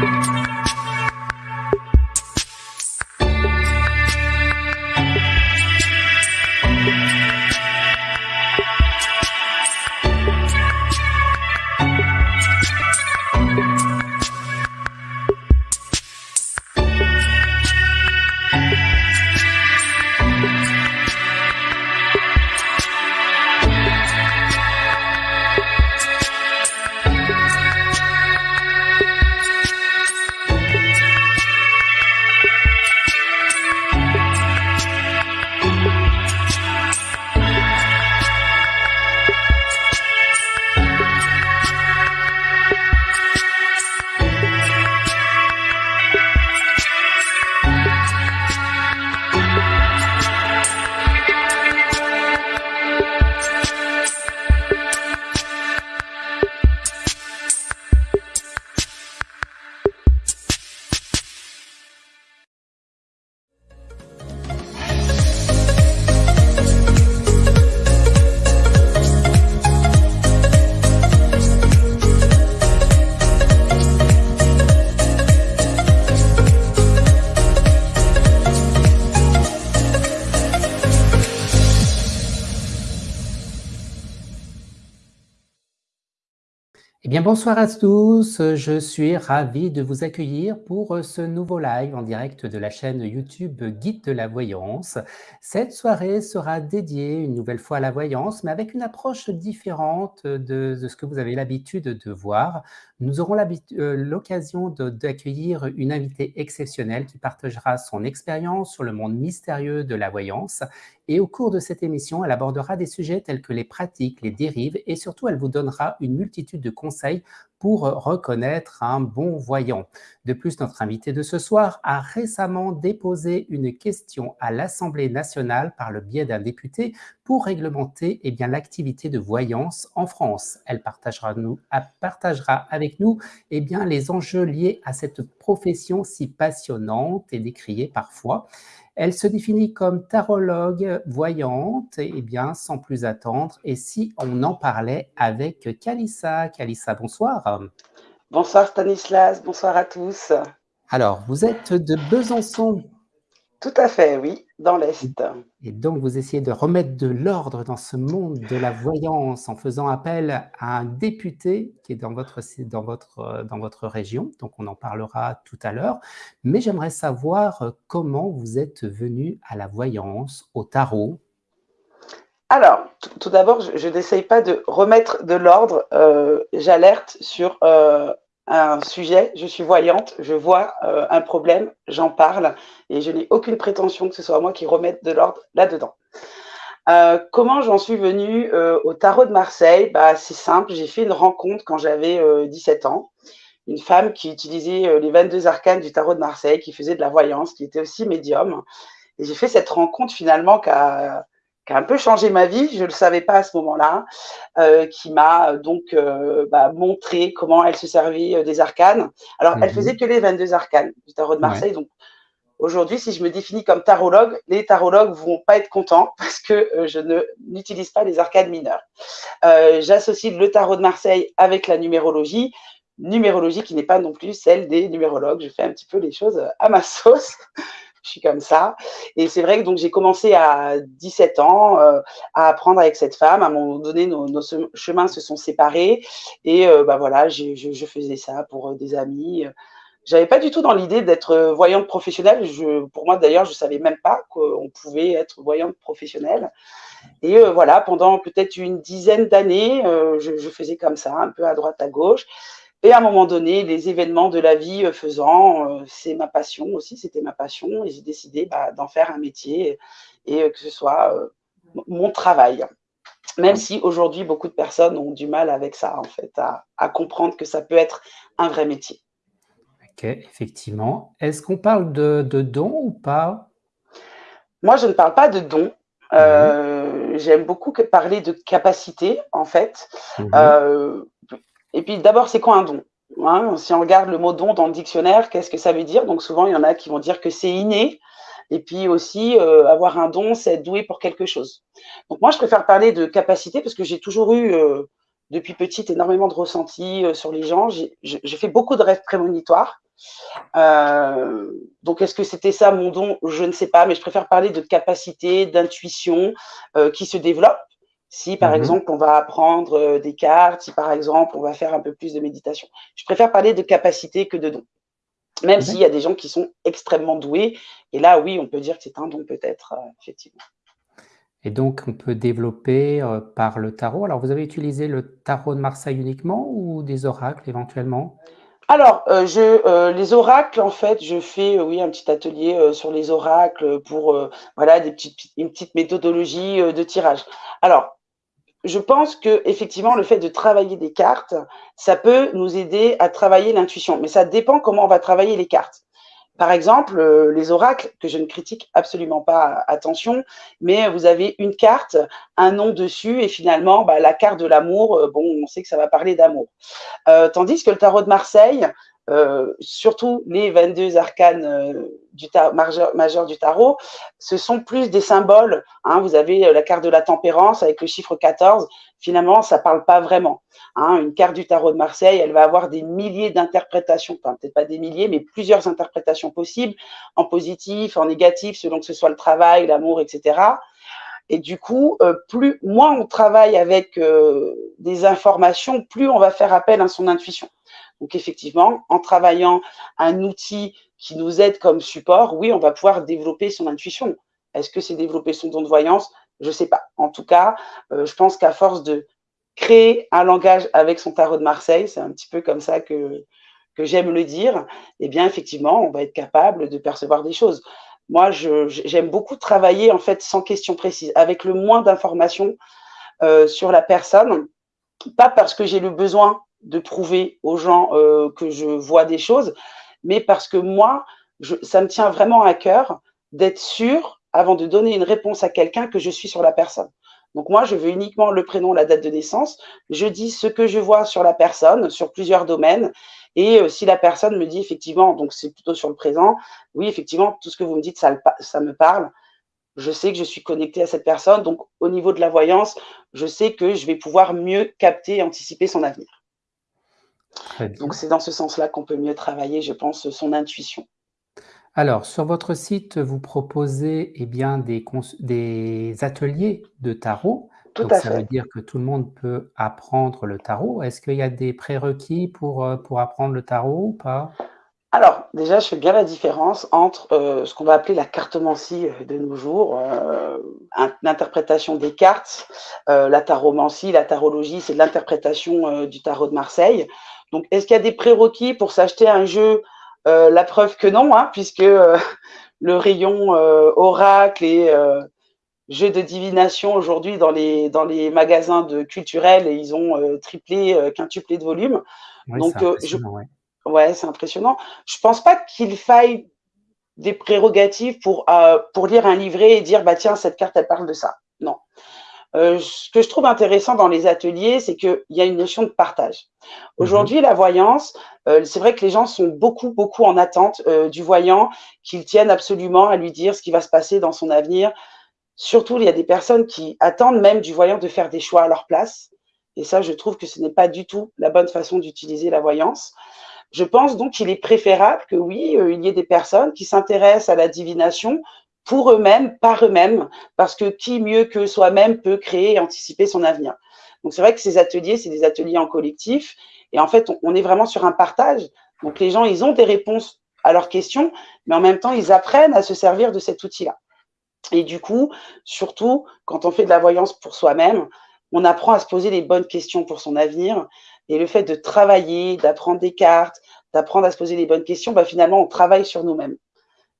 Thank you. Bonsoir à tous, je suis ravi de vous accueillir pour ce nouveau live en direct de la chaîne YouTube Guide de la Voyance. Cette soirée sera dédiée une nouvelle fois à la voyance, mais avec une approche différente de, ce que vous avez l'habitude de voir. Nous aurons euh, l'occasion d'accueillir une invitée exceptionnelle qui partagera son expérience sur le monde mystérieux de la voyance. Et au cours de cette émission, elle abordera des sujets tels que les pratiques, les dérives et surtout, elle vous donnera une multitude de conseils pour reconnaître un bon voyant. De plus, notre invité de ce soir a récemment déposé une question à l'Assemblée nationale par le biais d'un député pour réglementer eh l'activité de voyance en France. Elle partagera, nous, partagera avec nous eh bien, les enjeux liés à cette profession si passionnante et décriée parfois. Elle se définit comme tarologue voyante, et eh bien, sans plus attendre, et si on en parlait avec Kalissa. Kalissa, bonsoir. Bonsoir Stanislas, bonsoir à tous. Alors, vous êtes de Besançon. Tout à fait, oui, dans l'Est. Et donc, vous essayez de remettre de l'ordre dans ce monde de la voyance en faisant appel à un député qui est dans votre, dans votre, dans votre région. Donc, on en parlera tout à l'heure. Mais j'aimerais savoir comment vous êtes venu à la voyance, au tarot? Alors, tout d'abord, je, n'essaye pas de remettre de l'ordre. Euh, j'alerte sur euh, un sujet, je suis voyante, je vois euh, un problème, j'en parle et je n'ai aucune prétention que ce soit moi qui remette de l'ordre là-dedans. Euh, comment j'en suis venue euh, au tarot de Marseille? Bah, C'est simple, j'ai fait une rencontre quand j'avais 17 ans. Une femme qui utilisait les 22 arcanes du tarot de Marseille, qui faisait de la voyance, qui était aussi médium. Et j'ai fait cette rencontre finalement qui qui a un peu changé ma vie, je ne le savais pas à ce moment-là, euh, qui m'a donc euh, bah, montré comment elle se servait euh, des arcanes. Alors, elle mhm. faisait que les 22 arcanes du tarot de Marseille. Donc, aujourd'hui, si je me définis comme tarologue, les tarologues vont pas être contents parce que je ne n'utilise pas les arcanes mineures. J'associe le tarot de Marseille avec la numérologie numérologie qui n'est pas non plus celle des numérologues. Je fais un petit peu les choses à ma sauce je suis comme ça. Et c'est vrai que donc j'ai commencé à 17 ans euh, à apprendre avec cette femme. À un moment donné, nos, chemins se sont séparés et euh, bah voilà, je, faisais ça pour euh, des amis. J'avais pas du tout dans l'idée d'être voyante professionnelle. Pour moi d'ailleurs, je savais même pas qu'on pouvait être voyante professionnelle. Et voilà, pendant peut-être une dizaine d'années, je, faisais comme ça, un peu à droite à gauche. Et à un moment donné, les événements de la vie euh, faisant, euh, c'est ma passion aussi, c'était ma passion, et j'ai décidé bah, d'en faire un métier et euh, que ce soit mon travail. Même si aujourd'hui, beaucoup de personnes ont du mal avec ça, en fait, à, comprendre que ça peut être un vrai métier. Ok, effectivement. Est-ce qu'on parle de, de dons ou pas? Moi, je ne parle pas de dons. Mhm. J'aime beaucoup parler de capacité, en fait. Mhm. Et puis d'abord, c'est quoi un don? Hein Si on regarde le mot don dans le dictionnaire, qu'est-ce que ça veut dire? Donc souvent, il y en a qui vont dire que c'est inné. Et puis aussi, euh, avoir un don, c'est être doué pour quelque chose. Donc moi, je préfère parler de capacité parce que j'ai toujours eu, euh, depuis petite, énormément de ressentis euh, sur les gens. J'ai fait beaucoup de rêves prémonitoires. Donc, est-ce que c'était ça mon don? Je ne sais pas, mais je préfère parler de capacité, d'intuition qui se développe. Si, par mmh exemple, on va apprendre euh, des cartes, si, par exemple, on va faire un peu plus de méditation. Je préfère parler de capacité que de don. Même s'il y a des gens qui sont extrêmement doués. Et là, oui, on peut dire que c'est un don peut-être, effectivement. Et donc, on peut développer par le tarot. Alors, vous avez utilisé le tarot de Marseille uniquement ou des oracles éventuellement? Alors, euh, je, euh, les oracles, en fait, je fais, euh, oui, un petit atelier sur les oracles pour, voilà, des petites, une petite méthodologie de tirage. Alors, je pense que effectivement, le fait de travailler des cartes, ça peut nous aider à travailler l'intuition, mais ça dépend comment on va travailler les cartes. Par exemple, euh, les oracles, que je ne critique absolument pas, attention, mais vous avez une carte, un nom dessus, et finalement, bah, la carte de l'amour, euh, bon, on sait que ça va parler d'amour. Euh, tandis que le tarot de Marseille, euh, surtout les 22 arcanes euh, du majeurs du tarot, ce sont plus des symboles. Hein. Vous avez euh, la carte de la tempérance avec le chiffre 14. Finalement, ça parle pas vraiment. Hein. Une carte du tarot de Marseille, elle va avoir des milliers d'interprétations, enfin peut-être pas des milliers, mais plusieurs interprétations possibles, en positif, en négatif, selon que ce soit le travail, l'amour, etc. Et du coup, plus moins on travaille avec des informations, plus on va faire appel à son intuition. Donc effectivement, en travaillant un outil qui nous aide comme support, oui, on va pouvoir développer son intuition. Est-ce que c'est développer son don de voyance? Je ne sais pas. En tout cas, euh, je pense qu'à force de créer un langage avec son tarot de Marseille, c'est un petit peu comme ça que, j'aime le dire, eh bien effectivement, on va être capable de percevoir des choses. Moi, j'aime beaucoup travailler en fait sans question précise, avec le moins d'informations euh, sur la personne, pas parce que j'ai le besoin de prouver aux gens euh, que je vois des choses, mais parce que moi, je, ça me tient vraiment à cœur d'être sûr, avant de donner une réponse à quelqu'un, que je suis sur la personne. Donc moi, je veux uniquement le prénom, la date de naissance. Je dis ce que je vois sur la personne, sur plusieurs domaines. Et euh, si la personne me dit effectivement, donc c'est plutôt sur le présent, oui, effectivement, tout ce que vous me dites, ça, ça me parle. Je sais que je suis connecté à cette personne. Donc au niveau de la voyance, je sais que je vais pouvoir mieux capter et anticiper son avenir. Donc c'est dans ce sens-là qu'on peut mieux travailler, je pense, son intuition. Alors, sur votre site, vous proposez eh bien, des, des ateliers de tarot. Tout à ça veut dire que tout le monde peut apprendre le tarot. Est-ce qu'il y a des prérequis pour, euh, pour apprendre le tarot ou pas? Alors, déjà, je fais bien la différence entre euh, ce qu'on va appeler la cartomancie euh, de nos jours, l'interprétation des cartes, la taromancie, la tarologie, c'est l'interprétation du tarot de Marseille. Donc, est-ce qu'il y a des prérequis pour s'acheter un jeu euh, La preuve que non, hein, puisque euh, le rayon euh, oracle et jeux de divination aujourd'hui dans les, dans les magasins de culturels, et ils ont triplé, quintuplé de volume. Donc, je, ouais, c'est impressionnant. Je pense pas qu'il faille des prérogatives pour, pour lire un livret et dire, bah tiens, cette carte, elle parle de ça. Non. Euh, ce que je trouve intéressant dans les ateliers, c'est qu'il y a une notion de partage. Mhm. Aujourd'hui, la voyance, euh, c'est vrai que les gens sont beaucoup, beaucoup en attente euh, du voyant, qu'ils tiennent absolument à lui dire ce qui va se passer dans son avenir. Surtout, il y a des personnes qui attendent même du voyant de faire des choix à leur place. Et ça, je trouve que ce n'est pas du tout la bonne façon d'utiliser la voyance. Je pense donc qu'il est préférable que oui, il y ait des personnes qui s'intéressent à la divination pour eux-mêmes, par eux-mêmes, parce que qui mieux que soi-même peut créer et anticiper son avenir. Donc c'est vrai que ces ateliers, c'est des ateliers en collectif, et en fait, on, est vraiment sur un partage. Donc les gens, ils ont des réponses à leurs questions, mais en même temps, ils apprennent à se servir de cet outil-là. Et du coup, surtout, quand on fait de la voyance pour soi-même, on apprend à se poser les bonnes questions pour son avenir. Et le fait de travailler, d'apprendre des cartes, d'apprendre à se poser les bonnes questions, bah, finalement, on travaille sur nous-mêmes.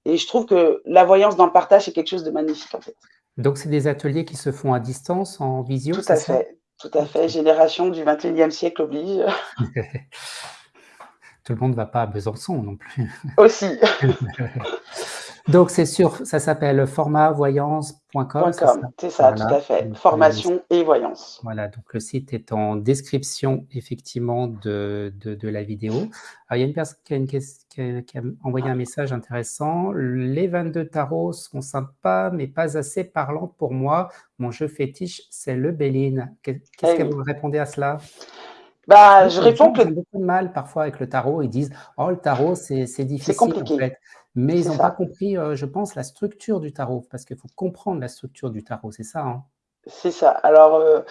Et je trouve que la voyance dans le partage, c'est quelque chose de magnifique, en fait. Donc, c'est des ateliers qui se font à distance, en visio Tout à fait, tout à fait. Génération du 21e siècle oblige. tout le monde ne va pas à Besançon non plus. Aussi. Donc, c'est sûr, ça s'appelle formatvoyance.com. C'est ça, tout à fait. Formation et voyance. Voilà, donc le site est en description, effectivement, de, de, la vidéo. Alors, il y a une personne qui a, une qui a, envoyé un message intéressant. Les 22 tarots sont sympas, mais pas assez parlants pour moi. Mon jeu fétiche, c'est le Béline. Qu'est-ce eh que vous répondez à cela? Bah, je réponds que ils ont beaucoup de mal parfois avec le tarot. Ils disent: «Oh le tarot c'est difficile compliqué. en fait». Mais ils n'ont pas compris, heu, je pense la structure du tarot, parce qu'il faut comprendre la structure du tarot, c'est ça, hein? C'est ça. Alors, heu,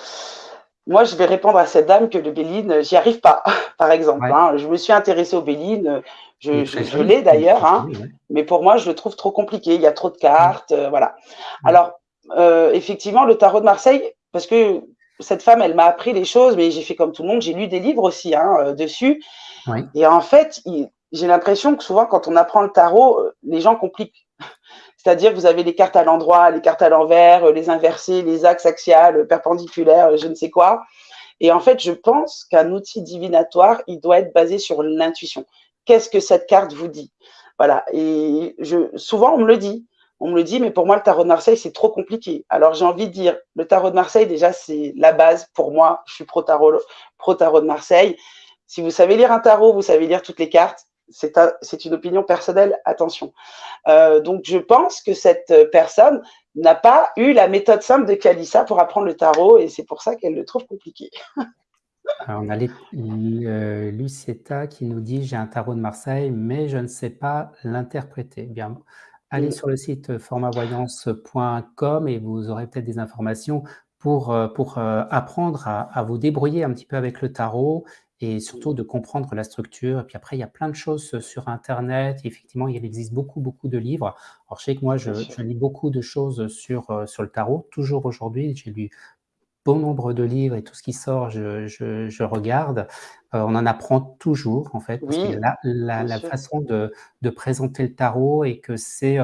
moi je vais répondre à cette dame que le Béline, j'y arrive pas, par exemple, Ouais. hein. Je me suis intéressée au Béline, est je l'ai d'ailleurs, hein, ouais. mais pour moi je le trouve trop compliqué. Il y a trop de cartes, voilà. Alors, effectivement le tarot de Marseille, parce que cette femme elle m'a appris les choses, mais j'ai fait comme tout le monde, j'ai lu des livres aussi, hein, dessus Oui. et en fait, il j'ai l'impression que souvent quand on apprend le tarot, heu, les gens compliquent. C'est-à-dire vous avez les cartes à l'endroit, les cartes à l'envers, heu, les inversées, les axes axiales, heu, perpendiculaires, je ne sais quoi et en fait, je pense qu'un outil divinatoire, il doit être basé sur l'intuition. Qu'est-ce que cette carte vous dit? Voilà et je souvent on me le dit. On me le dit, mais pour moi le tarot de Marseille, c'est trop compliqué. Alors j'ai envie de dire, le tarot de Marseille déjà c'est la base pour moi, je suis pro tarot pro tarot de Marseille. Si vous savez lire un tarot, vous savez lire toutes les cartes, c'est un c'est une opinion personnelle, attention. Heu, donc je pense que cette, personne n'a pas eu la méthode simple de Kalissa pour apprendre le tarot et c'est pour ça qu'elle le trouve compliqué. Alors on a les l heu, Lucietta qui nous dit: «J'ai un tarot de Marseille, mais je ne sais pas l'interpréter». Bien, allez Mmh. sur le site formavoyance.com et vous aurez peut-être des informations pour, heu, pour, apprendre à à vous débrouiller un petit peu avec le tarot et surtout de comprendre la structure et puis après il y a plein de choses sur internet. Effectivement, il existe beaucoup, beaucoup de livres. Alors je sais que moi je lis beaucoup de choses sur, heu, sur le tarot, toujours aujourd'hui. J'ai lu bon nombre de livres et tout ce qui sort, je je je regarde. On en apprend toujours en fait, parce que la la façon de de présenter le tarot et que c'est,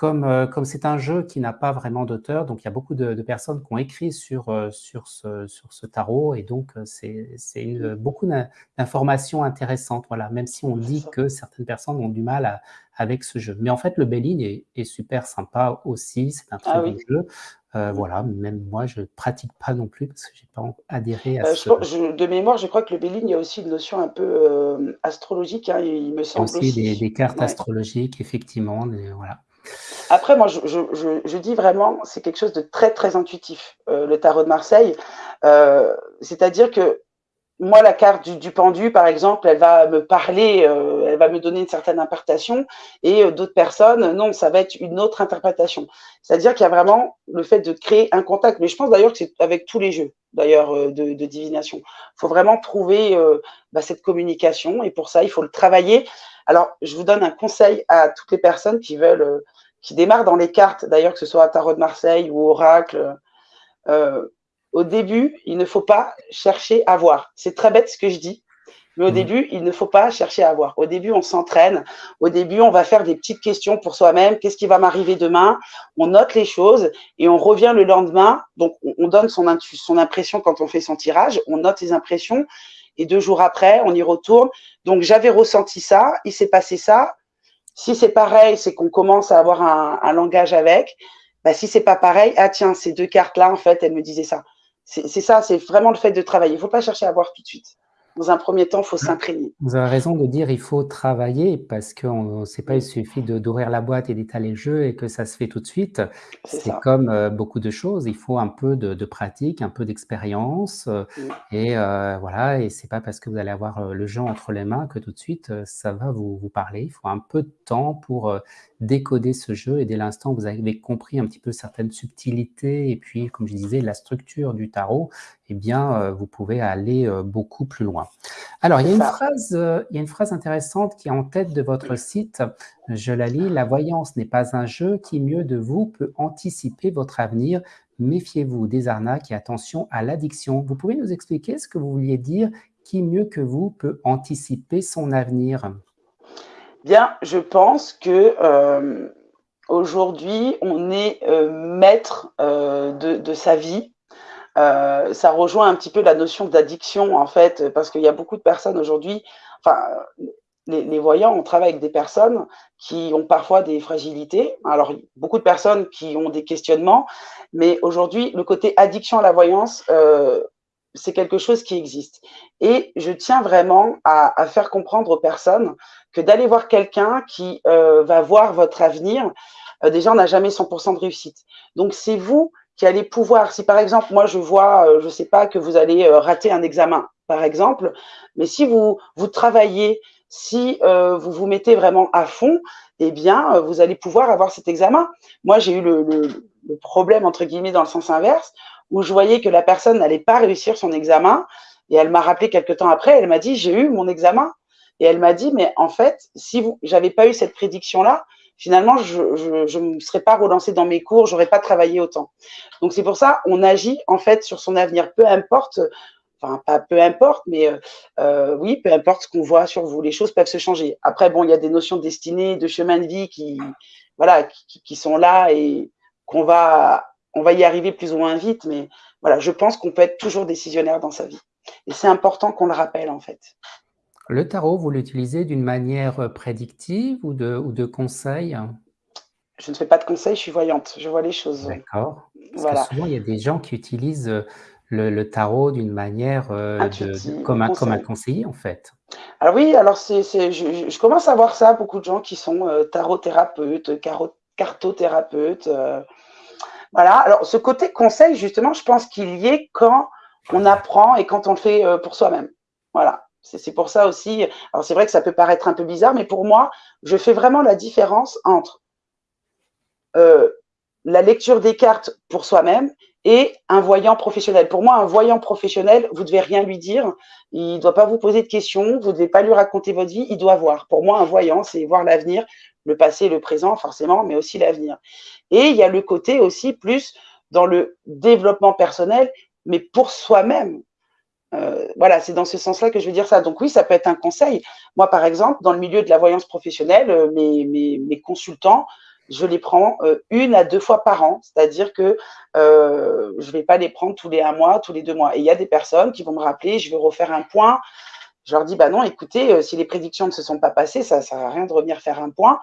comme, heu, comme c'est un jeu qui n'a pas vraiment d'auteur, donc il y a beaucoup de de personnes qui ont écrit sur, heu, sur ce sur ce tarot et donc heu, c'est beaucoup d'in d'informations intéressantes, voilà. Même si on dit que certaines personnes ont du mal à avec ce jeu. Mais en fait, le Béline est est super sympa aussi, c'est un très Ah bon oui. jeu. Voilà, même moi je pratique pas non plus parce que j'ai pas adhéré à je ce pen je de mémoire, je crois que le Béline, il y a aussi une notion un peu, astrologique, hein, il me semble aussi des aussi. des cartes Ouais. astrologiques effectivement, des voilà. Après moi, je dis vraiment, c'est quelque chose de très, très intuitif, heu, le tarot de Marseille. Heu, c'est-à-dire que moi, la carte du du pendu, par exemple, elle va me parler, heu, elle va me donner une certaine interprétation et heu, d'autres personnes, non, ça va être une autre interprétation. C'est-à-dire qu'il y a vraiment le fait de créer un contact, mais je pense d'ailleurs que c'est avec tous les jeux, d'ailleurs, heu, de divination. Il faut vraiment trouver, bah, cette communication et pour ça, il faut le travailler. Alors, je vous donne un conseil à toutes les personnes qui veulent, qui démarrent dans les cartes, d'ailleurs, que ce soit tarot de Marseille ou oracle, au début, il ne faut pas chercher à voir. C'est très bête ce que je dis, mais au Mmh. début, il ne faut pas chercher à voir. Au début, on s'entraîne. Au début, on va faire des petites questions pour soi-même. Qu'est-ce qui va m'arriver demain? On note les choses et on revient le lendemain. Donc, on, on donne son, impression quand on fait son tirage. On note les impressions et deux jours après, on y retourne. Donc, j'avais ressenti ça. Il s'est passé ça. Si c'est pareil, c'est qu'on commence à avoir un, un langage avec. Bah, si c'est pas pareil, ah tiens, ces deux cartes-là, en fait, elles me disaient ça. C'est ça, c'est vraiment le fait de travailler. Il ne faut pas chercher à voir tout de suite. Dans un premier temps, il faut s'imprégner. vous avez raison de dire: «Il faut travailler» parce qu'on c'est pas il suffit d'ouvrir la boîte et d'étaler le jeu et que ça se fait tout de suite. c'est comme, heu, beaucoup de choses, il faut un peu de de pratique, un peu d'expérience, heu Mmh, et heu, voilà et c'est pas parce que vous allez avoir, heu, le jeu entre les mains que tout de suite, ça va vous vous parler. Il faut un peu de temps pour, décoder ce jeu et dès l'instant vous avez compris un petit peu certaines subtilités et puis, comme je disais, la structure du tarot et bien, heu, vous pouvez aller, heu, beaucoup plus loin. Alors, il c'est y a une ça. phrase, heu, il y a une phrase intéressante qui est en tête de votre site. Je la lis: «La voyance n'est pas un jeu. Qui mieux de vous peut anticiper votre avenir? Méfiez-vous des arnaques et attention à l'addiction». Vous pouvez nous expliquer ce que vous vouliez dire? Qui mieux que vous peut anticiper son avenir? Bien, je pense que euh, aujourd'hui, on est euh, maître euh, de, de, sa vie. Euh, ça rejoint un petit peu la notion d'addiction, en fait, parce qu'il y a beaucoup de personnes aujourd'hui, enfin, les, voyants, on travaille avec des personnes qui ont parfois des fragilités. Alors, beaucoup de personnes qui ont des questionnements, mais aujourd'hui, le côté addiction à la voyance, euh, c'est quelque chose qui existe. Et je tiens vraiment à, faire comprendre aux personnes que d'aller voir quelqu'un qui euh, va voir votre avenir, déjà, on n'a jamais 100% de réussite. Donc, c'est vous qui allez pouvoir, si par exemple, moi, je vois, euh, je sais pas, que vous allez euh, rater un examen, par exemple. Mais si vous, vous travaillez, si euh, vous vous mettez vraiment à fond, eh bien, vous allez pouvoir avoir cet examen. Moi, j'ai eu le, problème, entre guillemets, dans le sens inverse, où je voyais que la personne n'allait pas réussir son examen. Et elle m'a rappelé quelques temps après, elle m'a dit, j'ai eu mon examen. Et elle m'a dit, mais en fait, si vous, j'avais pas eu cette prédiction-là, finalement, je ne me serais pas relancée dans mes cours, j'aurais pas travaillé autant. Donc c'est pour ça, on agit en fait sur son avenir, peu importe, enfin pas peu importe, mais euh, euh, oui, peu importe ce qu'on voit sur vous, les choses peuvent se changer. Après, bon, il y a des notions de destinée, de chemin de vie qui, voilà, qui, sont là et qu'on va, on va y arriver plus ou moins vite, mais voilà, je pense qu'on peut être toujours décisionnaire dans sa vie. Et c'est important qu'on le rappelle en fait. Le tarot, vous l'utilisez d'une manière euh, prédictive ou de, ou de conseil? Je ne fais pas de conseil, je suis voyante, je vois les choses. D'accord. Voilà. souvent, il y a des gens qui utilisent euh, le, tarot d'une manière euh, de, comme, un, comme un conseiller, en fait. Alors oui, alors c'est, je, je, commence à voir ça, beaucoup de gens qui sont euh, tarot-thérapeutes, cartothérapeutes. Euh, voilà, alors ce côté conseil, justement, je pense qu'il y est quand on apprend et quand on le fait pour soi-même. Voilà. C'est pour ça aussi, alors c'est vrai que ça peut paraître un peu bizarre, mais pour moi, je fais vraiment la différence entre euh, la lecture des cartes pour soi-même et un voyant professionnel. Pour moi, un voyant professionnel, vous devez rien lui dire, il ne doit pas vous poser de questions, vous ne devez pas lui raconter votre vie, il doit voir. Pour moi, un voyant, c'est voir l'avenir, le passé, le présent, forcément, mais aussi l'avenir. Et il y a le côté aussi plus dans le développement personnel, mais pour soi-même. Euh, voilà, c'est dans ce sens-là que je veux dire ça. Donc oui, ça peut être un conseil. Moi, par exemple, dans le milieu de la voyance professionnelle, euh, mes, mes, consultants, je les prends euh, une à deux fois par an, c'est-à-dire que je ne vais pas les prendre tous les un mois, tous les deux mois. Et il y a des personnes qui vont me rappeler, je vais refaire un point. Je leur dis, bah non, écoutez, si les prédictions ne se sont pas passées, ça ne sert à rien de revenir faire un point.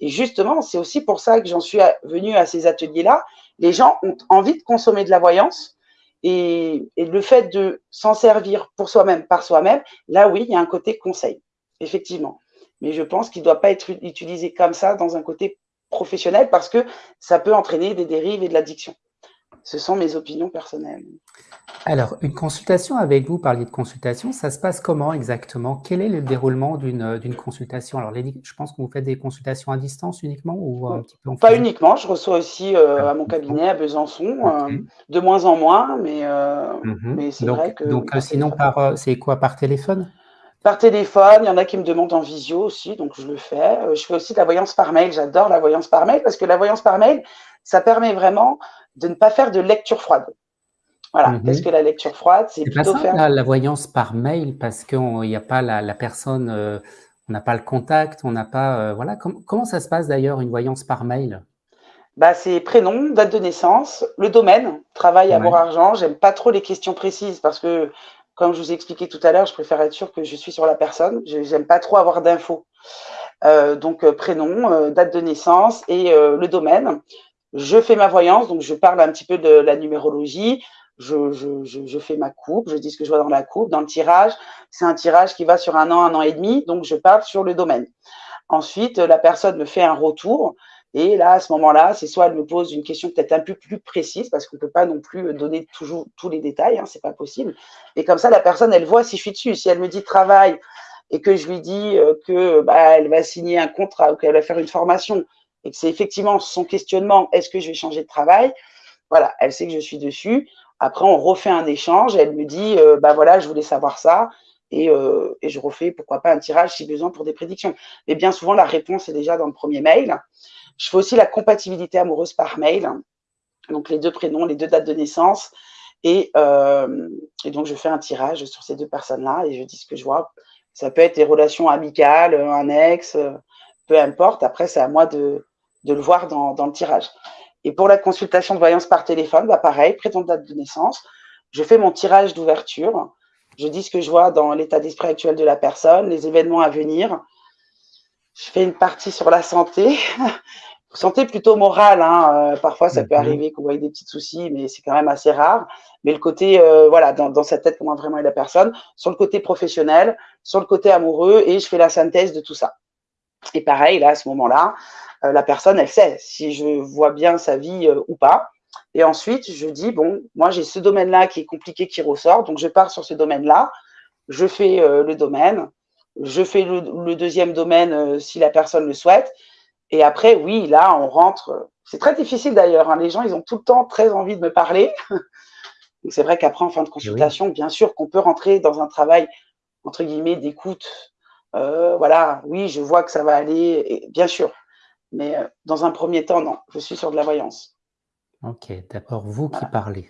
Et justement, c'est aussi pour ça que j'en suis venue à ces ateliers-là. Les gens ont envie de consommer de la voyance, et, le fait de s'en servir pour soi-même, par soi-même, là oui, il y a un côté conseil, effectivement. Mais je pense qu'il ne doit pas être utilisé comme ça dans un côté professionnel parce que ça peut entraîner des dérives et de l'addiction. Ce sont mes opinions personnelles. Alors, une consultation avec vous, parliez de consultation, ça se passe comment exactement? Quel est le déroulement d'une consultation? Alors, je pense que vous faites des consultations à distance uniquement ou un petit peu en Pas uniquement, je reçois aussi euh, à mon cabinet à Besançon, euh, de moins en moins, mais, euh, mhm. mais c'est vrai que... Donc, sinon, par, c'est quoi, par téléphone? Par téléphone, il y en a qui me demandent en visio aussi, donc je le fais. Je fais aussi de la voyance par mail, j'adore la voyance par mail parce que la voyance par mail, ça permet vraiment de ne pas faire de lecture froide. Voilà, mhm. parce que la lecture froide, c'est plutôt pas faire… La, voyance par mail, parce qu'il n'y a pas la, personne, euh, on n'a pas le contact, on n'a pas… Euh, voilà, comment ça se passe d'ailleurs, une voyance par mail? Bah, c'est prénom, date de naissance, le domaine, travail, amour, argent. J'aime pas trop les questions précises parce que, comme je vous ai expliqué tout à l'heure, je préfère être sûr que je suis sur la personne. J'aime pas trop avoir d'infos. Euh, donc, prénom, date de naissance et le domaine je fais ma voyance, donc je parle un petit peu de la numérologie, je, fais ma coupe, je dis ce que je vois dans la coupe, dans le tirage. C'est un tirage qui va sur un an, un an et demi, donc je parle sur le domaine. Ensuite, la personne me fait un retour. Et là, à ce moment-là, c'est soit elle me pose une question peut-être un peu plus précise, parce qu'on ne peut pas non plus donner toujours tous les détails, hein, c'est pas possible. Et comme ça, la personne, elle voit si je suis dessus. Si elle me dit travail et que je lui dis euh, que bah, va signer un contrat ou qu'elle va faire une formation, et que c'est effectivement son questionnement, est-ce que je vais changer de travail? Voilà, elle sait que je suis dessus. Après, on refait un échange. Elle me dit, euh, bah voilà, je voulais savoir ça. Et, euh, et, je refais, pourquoi pas, un tirage si besoin pour des prédictions. Mais bien souvent, la réponse est déjà dans le premier mail. Je fais aussi la compatibilité amoureuse par mail. Donc, les deux prénoms, les deux dates de naissance. Et, euh, et donc, je fais un tirage sur ces deux personnes-là et je dis ce que je vois. Ça peut être des relations amicales, un ex, peu importe. Après, c'est à moi de, de le voir dans, dans, le tirage. Et pour la consultation de voyance par téléphone, bah pareil, prétendue date de naissance, je fais mon tirage d'ouverture, je dis ce que je vois dans l'état d'esprit actuel de la personne, les événements à venir. Je fais une partie sur la santé, santé plutôt morale. Hein. Euh, parfois, ça peut mhm. arriver qu'on voit des petits soucis, mais c'est quand même assez rare. Mais le côté, euh, voilà, dans, dans, sa tête, comment vraiment est la personne. Sur le côté professionnel, sur le côté amoureux, et je fais la synthèse de tout ça. Et pareil, là, à ce moment-là, euh, la personne, elle sait si je vois bien sa vie euh, ou pas. Et ensuite, je dis, bon, moi, j'ai ce domaine-là qui est compliqué, qui ressort, donc je pars sur ce domaine-là. je fais le domaine, je fais le, deuxième domaine si la personne le souhaite. Et après, oui, là, on rentre. C'est très difficile d'ailleurs. Hein. Les gens, ils ont tout le temps très envie de me parler. c'est vrai qu'après, en fin de consultation, bien sûr qu'on peut rentrer dans un travail, entre guillemets, d'écoute. Euh, voilà, oui, je vois que ça va aller, et, bien sûr. Mais euh, dans un premier temps, non, je suis sur de la voyance. Ok, d'abord vous qui parlez.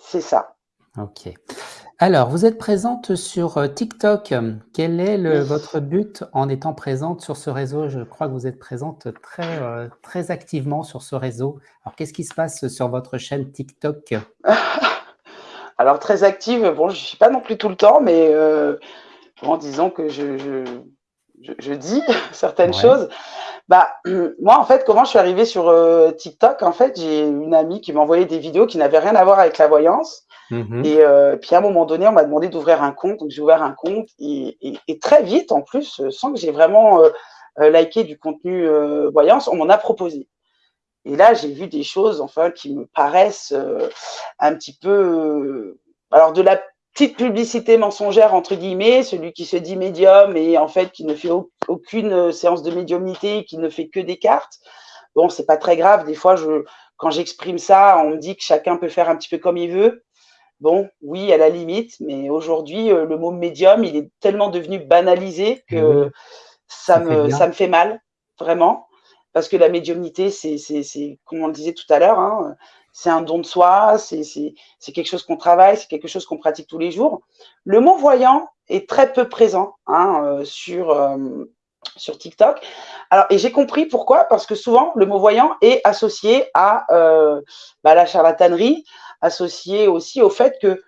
C'est ça. Ok. Alors, vous êtes présente sur euh, TikTok. Quel est le, votre but en étant présente sur ce réseau? Je crois que vous êtes présente très, euh, très activement sur ce réseau. Alors, qu'est-ce qui se passe sur votre chaîne TikTok? Alors, très active, bon, je ne suis pas non plus tout le temps, mais euh, bon, disons que je, je, je, dis certaines choses. Bah, moi, en fait, comment je suis arrivée sur TikTok En fait, j'ai une amie qui m'a envoyé des vidéos qui n'avaient rien à voir avec la voyance. Mmh et euh, puis à un moment donné, on m'a demandé d'ouvrir un compte, donc j'ai ouvert un compte et, très vite en plus, euh, sans que j'ai vraiment euh, liké du contenu voyance, on m'en a proposé. Et là, j'ai vu des choses, enfin, qui me paraissent un petit peu, alors de la petite publicité mensongère entre guillemets, celui qui se dit médium et en fait qui ne fait aucune séance de médiumnité, qui ne fait que des cartes. Bon, c'est pas très grave. Des fois, je, quand j'exprime ça, on me dit que chacun peut faire un petit peu comme il veut. Bon, oui, à la limite, mais aujourd'hui, euh, le mot médium, il est tellement devenu banalisé que ça, me, ça me fait mal, vraiment. Parce que la médiumnité, c'est, comme on le disait tout à l'heure, hein, c'est un don de soi, c'est quelque chose qu'on travaille, c'est quelque chose qu'on pratique tous les jours. Le mot voyant est très peu présent hein, euh, sur, euh, sur TikTok. Alors, et j'ai compris pourquoi, parce que souvent, le mot voyant est associé à bah, la charlatanerie, associé aussi au fait que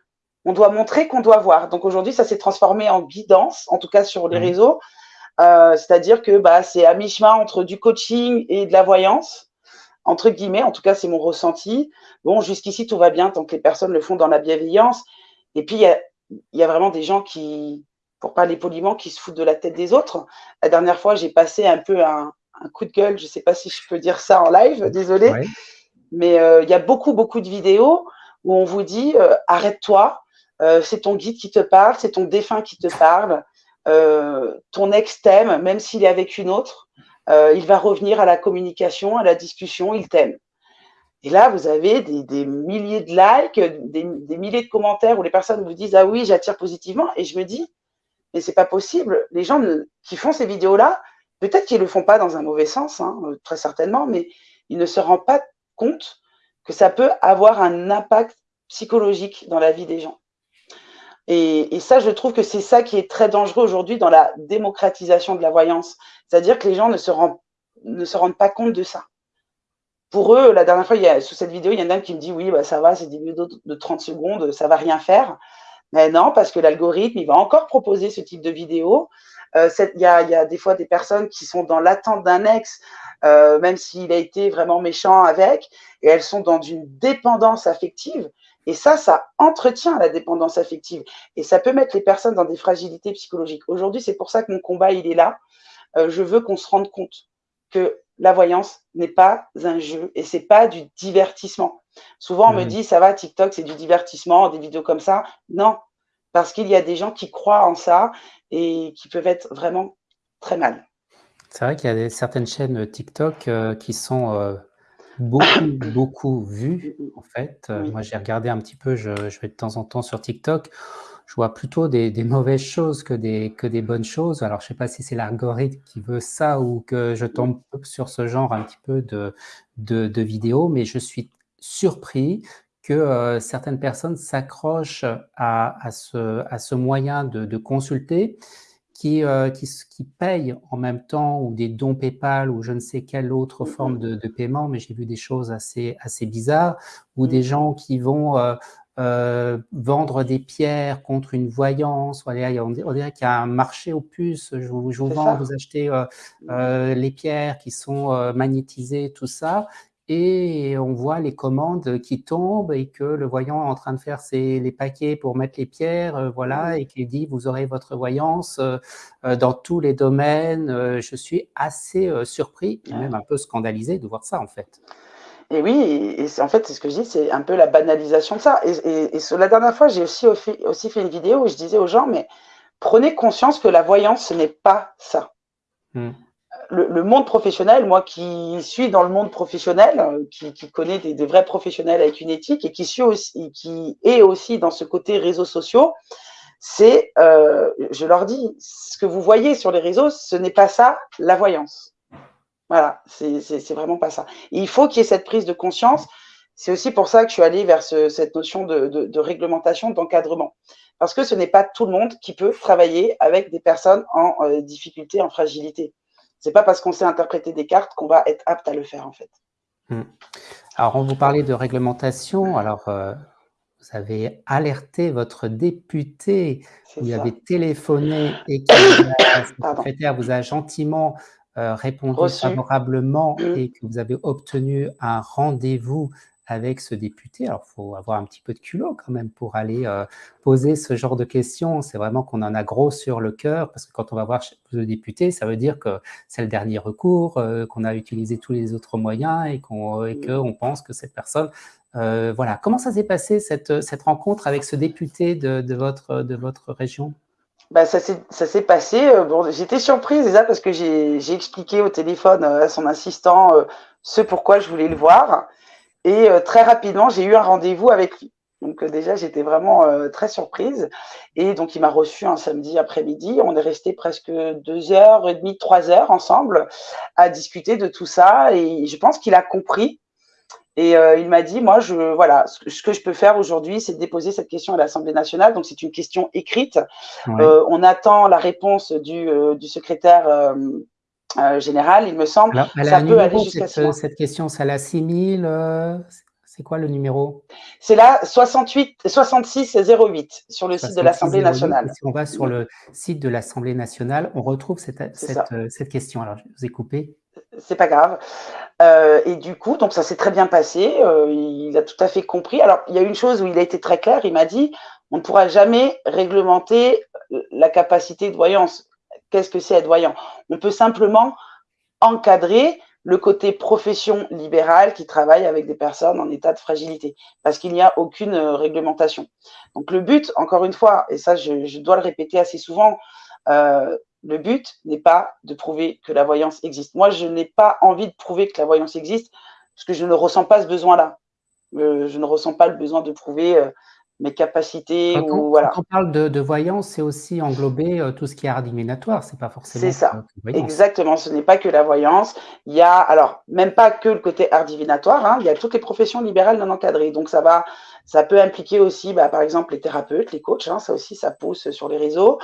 on doit montrer qu'on doit voir. Donc aujourd'hui, ça s'est transformé en guidance, en tout cas sur les réseaux. Euh, c'est-à-dire que bah, c'est à mi-chemin entre du coaching et de la voyance, entre guillemets. En tout cas, c'est mon ressenti. Bon, jusqu'ici, tout va bien tant que les personnes le font dans la bienveillance. Et puis, il y a, vraiment des gens qui, pour parler poliment, qui se foutent de la tête des autres. La dernière fois, j'ai passé un peu un, coup de gueule. Je ne sais pas si je peux dire ça en live, désolé. Mais euh, il y a beaucoup, beaucoup de vidéos où on vous dit euh, arrête-toi, euh, c'est ton guide qui te parle, c'est ton défunt qui te parle, ton ex t'aime, même s'il est avec une autre, il va revenir à la communication, à la discussion, il t'aime. Et là, vous avez des, milliers de likes, des, milliers de commentaires où les personnes vous disent ah oui, j'attire positivement, et je me dis mais c'est pas possible. Les gens qui font ces vidéos-là, peut-être qu'ils le font pas dans un mauvais sens, hein, très certainement, mais ils ne se rendent pas compte que ça peut avoir un impact psychologique dans la vie des gens. Et, ça, je trouve que c'est ça qui est très dangereux aujourd'hui dans la démocratisation de la voyance. C'est-à-dire que les gens ne se, rendent, ne se pas compte de ça. Pour eux, la dernière fois, il y a, sous cette vidéo, il y en a un qui me dit oui, bah, ça va, c'est des vidéos de 30 secondes, ça va rien faire. Mais non, parce que l'algorithme, il va encore proposer ce type de vidéo. Euh, il y, a, y, a, des fois des personnes qui sont dans l'attente d'un ex, euh, même s'il a été vraiment méchant avec, et elles sont dans une dépendance affective. Et ça, ça entretient la dépendance affective. Et ça peut mettre les personnes dans des fragilités psychologiques. Aujourd'hui, c'est pour ça que mon combat, il est là. Euh, je veux qu'on se rende compte que la voyance n'est pas un jeu et c'est pas du divertissement. Souvent, on me mmh. dit, ça va, TikTok, c'est du divertissement, des vidéos comme ça. Non, parce qu'il y a des gens qui croient en ça et qui peuvent être vraiment très mal. C'est vrai qu'il y a des, certaines chaînes TikTok euh, qui sont euh, beaucoup, beaucoup vues, en fait. Euh, moi, j'ai regardé un petit peu, je, vais de temps en temps sur TikTok. Je vois plutôt des, mauvaises choses que des, que des bonnes choses. Alors, je ne sais pas si c'est l'algorithme qui veut ça ou que je tombe sur ce genre un petit peu de, de, vidéos, mais je suis surpris que certaines personnes s'accrochent à, à, ce, à ce moyen de, de consulter qui, euh, qui, qui, payent en même temps ou des dons PayPal ou je ne sais quelle autre mmh forme de, de paiement, mais j'ai vu des choses assez, assez bizarres, ou des mmh. gens qui vont euh, euh, vendre des pierres contre une voyance. On dirait qu'il y a un marché aux puces. Je vous, je vous vends, vous achetez euh, mmh. euh, les pierres qui sont magnétisées, tout ça et on voit les commandes qui tombent et que le voyant est en train de faire ses, les paquets pour mettre les pierres, euh, voilà, et qui dit vous aurez votre voyance euh, euh, dans tous les domaines. je suis assez surpris et même un peu scandalisé de voir ça en fait. Et oui, et, en fait, c'est ce que je dis, c'est un peu la banalisation de ça. Et, et, la dernière fois, j'ai aussi, aussi fait une vidéo où je disais aux gens, mais prenez conscience que la voyance, ce n'est pas ça. Hmm. Le, monde professionnel, moi qui suis dans le monde professionnel, euh, qui, connais des, vrais professionnels avec une éthique et qui suis aussi, qui est aussi dans ce côté réseaux sociaux, c'est, euh, je leur dis, ce que vous voyez sur les réseaux, ce n'est pas ça la voyance. Voilà, c'est vraiment pas ça. il faut qu'il y ait cette prise de conscience. C'est aussi pour ça que je suis allée vers cette notion de, réglementation, d'encadrement. Parce que ce n'est pas tout le monde qui peut travailler avec des personnes en euh, difficulté, en fragilité. C'est pas parce qu'on sait interpréter des cartes qu'on va être apte à le faire, en fait. Hmm. Alors, on vous parlait de réglementation. Alors, euh, vous avez alerté votre député, vous avez téléphoné et que la secrétaire vous a gentiment euh, répondu favorablement mmh. et que vous avez obtenu un rendez-vous avec ce député. Alors, il faut avoir un petit peu de culot quand même pour aller euh, poser ce genre de questions. C'est vraiment qu'on en a gros sur le cœur, parce que quand on va voir le député, ça veut dire que c'est le dernier recours, euh, qu'on a utilisé tous les autres moyens et qu'on mmh. pense que cette personne... voilà. Comment ça s'est passé, cette, cette rencontre avec ce député de, de, votre, de votre région? Bah, ça s'est passé. Euh, bon, J'étais surprise déjà parce que j'ai expliqué au téléphone euh, à son assistant euh, ce pourquoi je voulais le voir. Et très rapidement, j'ai eu un rendez-vous avec lui. Donc déjà, j'étais vraiment très surprise. Et donc, il m'a reçu un samedi après-midi. On est resté presque deux heures et demie, trois heures ensemble à discuter de tout ça. Et je pense qu'il a compris et euh, il m'a dit, moi, je, voilà, ce que je peux faire aujourd'hui, c'est de déposer cette question à l'Assemblée nationale. Donc, c'est une question écrite. Euh, on attend la réponse du, euh, du secrétaire général, il me semble. ça peut aller jusqu'à cette, cette question, c'est la 6000 c'est quoi le numéro? C'est la 68, 6608 sur le site de l'Assemblée nationale. Si on va sur le site de l'Assemblée nationale, on retrouve cette, cette, cette, question. Alors, je vous ai coupé c'est pas grave. Euh, et du coup, donc ça s'est très bien passé. Euh, il a tout à fait compris. Alors, il y a une chose où il a été très clair. Il m'a dit, on ne pourra jamais réglementer la capacité de voyance. Qu'est-ce que c'est être voyant? On peut simplement encadrer le côté profession libérale qui travaille avec des personnes en état de fragilité, parce qu'il n'y a aucune euh, réglementation. Donc le but, encore une fois, et ça je, dois le répéter assez souvent, le but n'est pas de prouver que la voyance existe. Moi, je n'ai pas envie de prouver que la voyance existe parce que je ne ressens pas ce besoin-là. Euh, je ne ressens pas le besoin de prouver euh, mes capacités. Quand, ou, voilà. on parle de, voyance, c'est aussi englober euh, tout ce qui est art divinatoire. C'est pas forcément. C'est ça. Exactement. Ce n'est pas que la voyance. Il y a, alors, même pas que le côté art divinatoire. Hein, il y a toutes les professions libérales non encadrées. Donc, ça va ça peut impliquer aussi, bah, par exemple, les thérapeutes, les coachs, hein, ça aussi, ça pousse sur les réseaux.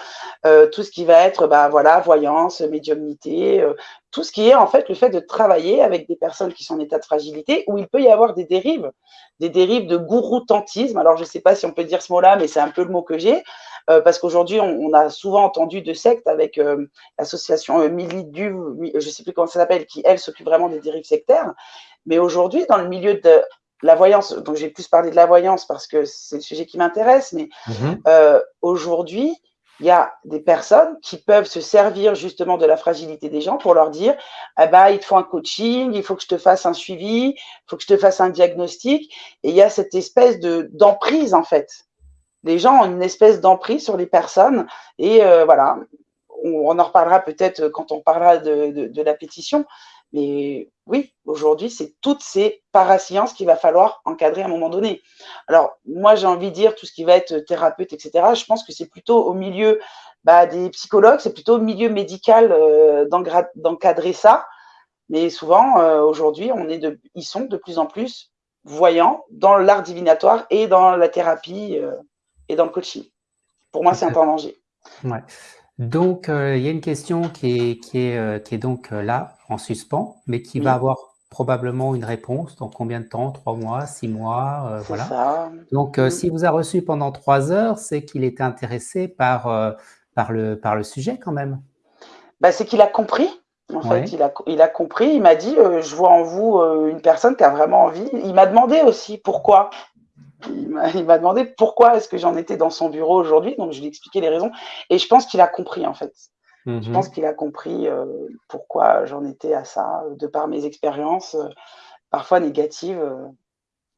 Euh, tout ce qui va être, bah, voilà, voyance, médiumnité, euh, tout ce qui est en fait le fait de travailler avec des personnes qui sont en état de fragilité, où il peut y avoir des dérives, des dérives de gouroutantisme. Alors, je ne sais pas si on peut dire ce mot-là, mais c'est un peu le mot que j'ai, euh, parce qu'aujourd'hui, on, a souvent entendu de sectes avec l'association Milidu, je ne sais plus comment ça s'appelle, qui, elle, s'occupe vraiment des dérives sectaires. Mais aujourd'hui, dans le milieu de la voyance, donc j'ai plus parlé de la voyance parce que c'est le sujet qui m'intéresse, mais mhm. euh, aujourd'hui, il y a des personnes qui peuvent se servir justement de la fragilité des gens pour leur dire ah bah, il te faut un coaching, il faut que je te fasse un suivi, il faut que je te fasse un diagnostic. Et il y a cette espèce de d'emprise en fait. Les gens ont une espèce d'emprise sur les personnes. Et euh, voilà, on, en reparlera peut-être quand on parlera de, de la pétition. Mais oui, aujourd'hui, c'est toutes ces parasciences qu'il va falloir encadrer à un moment donné. Alors, moi, j'ai envie de dire tout ce qui va être thérapeute, etc. Je pense que c'est plutôt au milieu bah, des psychologues, c'est plutôt au milieu médical euh, d'encadrer ça. Mais souvent, euh, aujourd'hui, on est de, ils sont de plus en plus voyants dans l'art divinatoire et dans la thérapie euh, et dans le coaching. Pour moi, c'est un temps danger. Ouais. Donc, il y a une question qui est, qui est, qui est donc là, en suspens, mais qui va avoir probablement une réponse dans combien de temps? Trois mois, six mois euh, Voilà. Ça. Donc, euh, s'il vous a reçu pendant trois heures, c'est qu'il était intéressé par, euh, par, le, par le sujet quand même. Bah, c'est qu'il a compris. En fait, il a, il a compris. Il m'a dit Je vois en vous une personne qui a vraiment envie. Il m'a demandé aussi pourquoi. Il m'a demandé pourquoi est-ce que j'en étais dans son bureau aujourd'hui. Donc, je lui ai expliqué les raisons. Et je pense qu'il a compris, en fait. Je mmh pense qu'il a compris euh, pourquoi j'en étais à ça, de par mes expériences, parfois négatives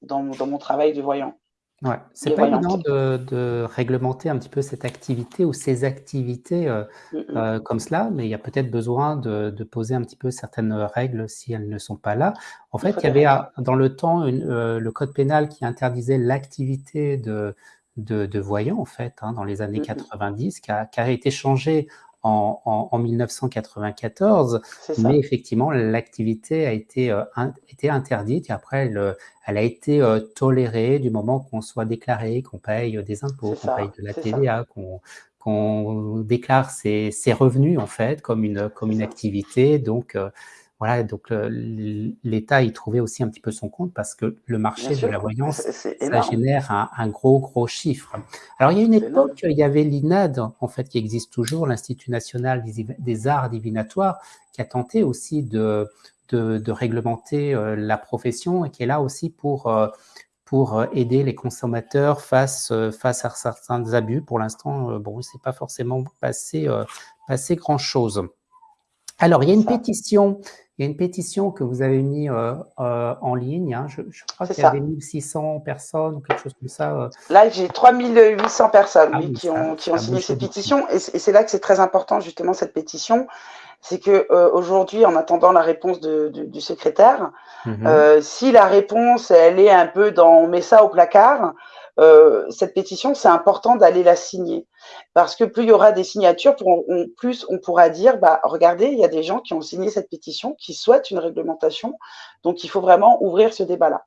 dans, dans mon travail de voyant. Ouais, c'est pas évident de de réglementer un petit peu cette activité ou ces activités, heu Mmh mh. heu, comme cela, mais il y a peut-être besoin de de poser un petit peu certaines, règles si elles ne sont pas là. En fait, il y avait un dans le temps une, le code pénal qui interdisait l'activité de de de voyant en fait, hein, dans les années Mmh mh. 90 qui a qui a été changé en en en 1994, C'est mais effectivement l'activité a été, été interdite et après elle, a été, heu, tolérée du moment qu'on soit déclaré, qu'on paye, des impôts, qu'on paye de la. TVA, qu'on déclare ses ses revenus en fait comme une comme une activité. Donc heu, voilà donc l'État y trouvait aussi un petit peu son compte parce que le marché de la voyance, ça génère un un gros, gros chiffre. Alors il y a une époque, énorme. il y avait l'INAD en fait qui existe toujours, l'Institut national des arts divinatoires, qui a tenté aussi de de de réglementer, heu, la profession et qui est là aussi pour, heu, pour, heu, aider les consommateurs face, face à certains abus. Pour l'instant, bon, il s'est pas forcément passé, passé grand chose. Alors il y a une ça. pétition il y a une pétition que vous avez mis, heu heu, en ligne, hein, je je crois qu'il y avait ça. 1 600 personnes ou quelque chose comme ça, heu Là, j'ai 3 800 personnes, Ah oui, qui ça ont qui ont signé cette pétition et c'est là que c'est très important justement cette pétition. C'est que, heu, aujourd'hui, en attendant la réponse de du du secrétaire, Mmh mh. heu, si la réponse, elle est un peu dans on met ça au placard, heu, cette pétition, c'est important d'aller la signer. Parce que plus il y aura des signatures, plus on pourra dire: «Bah, regardez, il y a des gens qui ont signé cette pétition, qui souhaitent une réglementation, donc il faut vraiment ouvrir ce débat-là».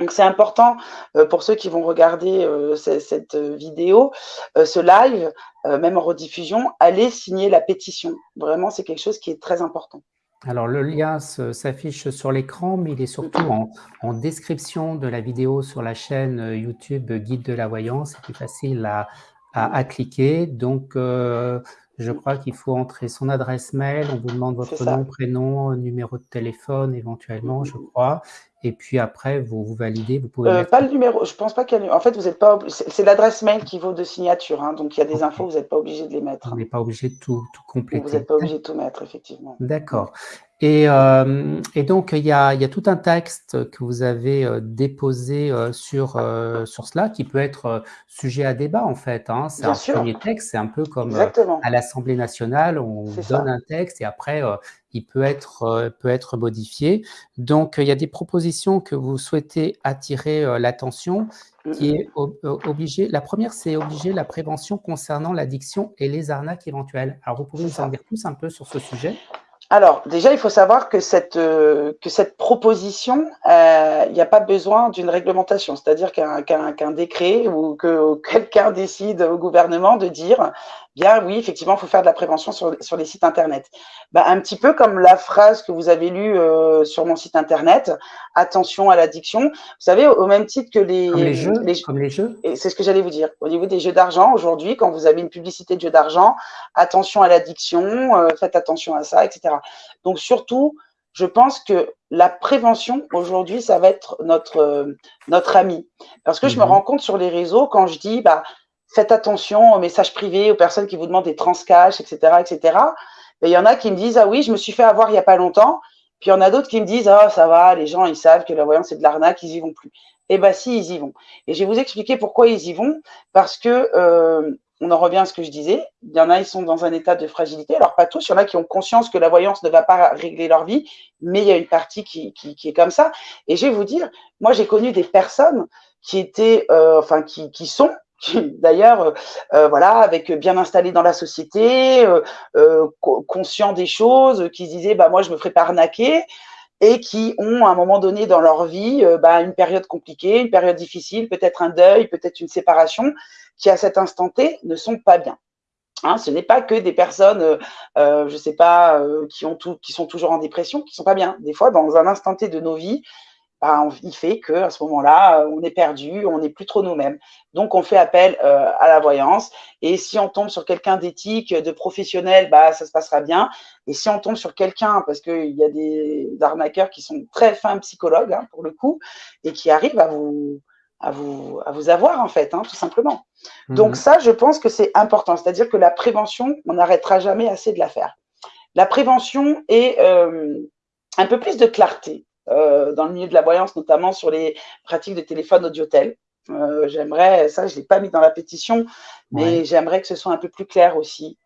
Donc c'est important, heu, pour ceux qui vont regarder, ce cette vidéo, ce live, même en rediffusion, allez signer la pétition. Vraiment, c'est quelque chose qui est très important. Alors le lien s'affiche sur l'écran, mais il est surtout en en description de la vidéo sur la chaîne, heu, YouTube Guide de la voyance. C'est plus facile à à à cliquer. Donc heu, je crois qu'il faut entrer son adresse mail, on vous demande votre nom, prénom, numéro de téléphone éventuellement, je crois et puis après vous vous validez, vous pouvez Heu, mettre pas le numéro, je pense pas qu'il y a en fait, vous êtes pas c'est l'adresse mail qui vaut de signature, hein, donc il y a des infos, vous êtes pas obligés de les mettre, On n'est pas obligé de tout tout Vous êtes compléter. pas D'ac obligés de tout mettre, effectivement. D'accord et hem et donc il y a il y a tout un texte que vous avez, heu, déposé, heu, sur, sur cela qui peut être, sujet à débat en fait, hein. C'est un sûr. 1er texte, c'est un peu comme, à l'Assemblée nationale, on donne ça. un texte et après, il peut être, peut être modifié. Donc il y a des propositions que vous souhaitez attirer, l'attention qui est ob la 1re, c'est obliger la prévention concernant l'addiction et les arnaques éventuelles. Alors vous pouvez nous en dire plus un peu sur ce sujet? Alors, déjà, il faut savoir que cette, heu, que cette proposition, heu, il y a pas besoin d'une réglementation. C'est-à-dire qu'un décret ou que quelqu'un décide au gouvernement de dire: «Bien oui, effectivement, il faut faire de la prévention sur sur les sites internet». Bah, un petit peu comme la phrase que vous avez lue, heu, sur mon site internet: «Attention à l'addiction». Vous savez, au même titre que Comme les, les jeux les comme les jeux? et c'est ce que j'allais vous dire. Au niveau des jeux d'argent, aujourd'hui, quand vous avez une publicité de jeux d'argent: «Attention à l'addiction, heu, faites attention à ça» et cetera. Donc surtout, je pense que la prévention, aujourd'hui, ça va être notre, heu, notre ami. Parce que je me rends mh. compte sur les réseaux quand je dis: «Bah, faites attention aux messages privés, aux personnes qui vous demandent des transcash et cetera et cetera». Beh, il y en a qui me disent: «Ah oui, je me suis fait avoir il y a pas longtemps». Puis il y en a d'autres qui me disent: «Oh ça va, les gens, ils savent que la voyance, c'est de l'arnaque, ils y vont plus». Eh bah si, ils y vont et je vais vous expliquer pourquoi ils y vont. Parce que, heu, on en revient à ce que je disais, il y en a, ils sont dans un état de fragilité. Alors pas tous, il y en a qui ont conscience que la voyance ne va pas régler leur vie, mais il y a une partie qui est comme ça et je vais vous dire, moi, j'ai connu des personnes qui étaient, heu, enfin qui sont, d'ailleurs, heu heu, voilà, avec bien installés dans la société, heu heu, co conscients des choses, qui se disaient: «Bah, moi, je me ferai pas arnaquer» et qui ont, à un moment donné dans leur vie, bah, une période compliquée, une période difficile, peut-être un deuil, peut-être une séparation, qui à cet instant T, ne sont pas bien. Hein, ce n'est pas que des personnes, heu, je sais pas, qui sont toujours en dépression, qui sont pas bien. Des fois, dans un instant T de nos vies, il fait qu'à ce moment-là, heu, on est perdu, on n'est plus trop nous-mêmes. Donc on fait appel, heu, à la voyance et si on tombe sur quelqu'un d'éthique, de professionnel, bah, ça se passera bien et si on tombe sur quelqu'un parce qu'il y a des arnaqueurs qui sont très fins psychologues, hein, pour le coup et qui arrivent à vous à vous à vous avoir, en fait, hein, tout simplement. Mmh Donc ça, je pense que c'est important. C'est-à-dire que la prévention, on n'arrêtera jamais assez de la faire. La prévention et hem, un peu plus de clarté. Euh, dans le milieu de la voyance, notamment sur les pratiques de téléphone audiotel. Euh, j'aimerais, ça je ne l'ai pas mis dans la pétition, mais j'aimerais que ce soit un peu plus clair aussi.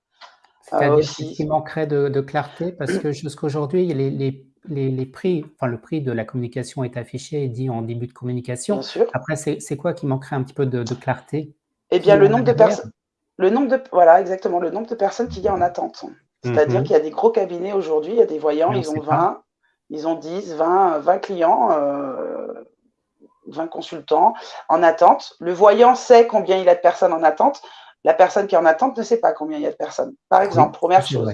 C'est-à-dire qu'il manquerait de, clarté parce que jusqu'aujourd'hui, les, les, les, prix, enfin le prix de la communication est affiché et dit en début de communication. Après, c'est quoi qui manquerait un petit peu de, clarté? Eh bien, le nombre de personnes. Le nombre de, voilà, exactement, le nombre de personnes qu'il y a en attente. C'est-à-dire mhm. qu'il y a des gros cabinets aujourd'hui, il y a des voyants, ils ont 20, ils ont 10, 20, 20 clients, 20 euh, consultants en attente. Le voyant sait combien il a de personnes en attente. La personne qui est en attente ne sait pas combien il y a de personnes. Par exemple, première chose.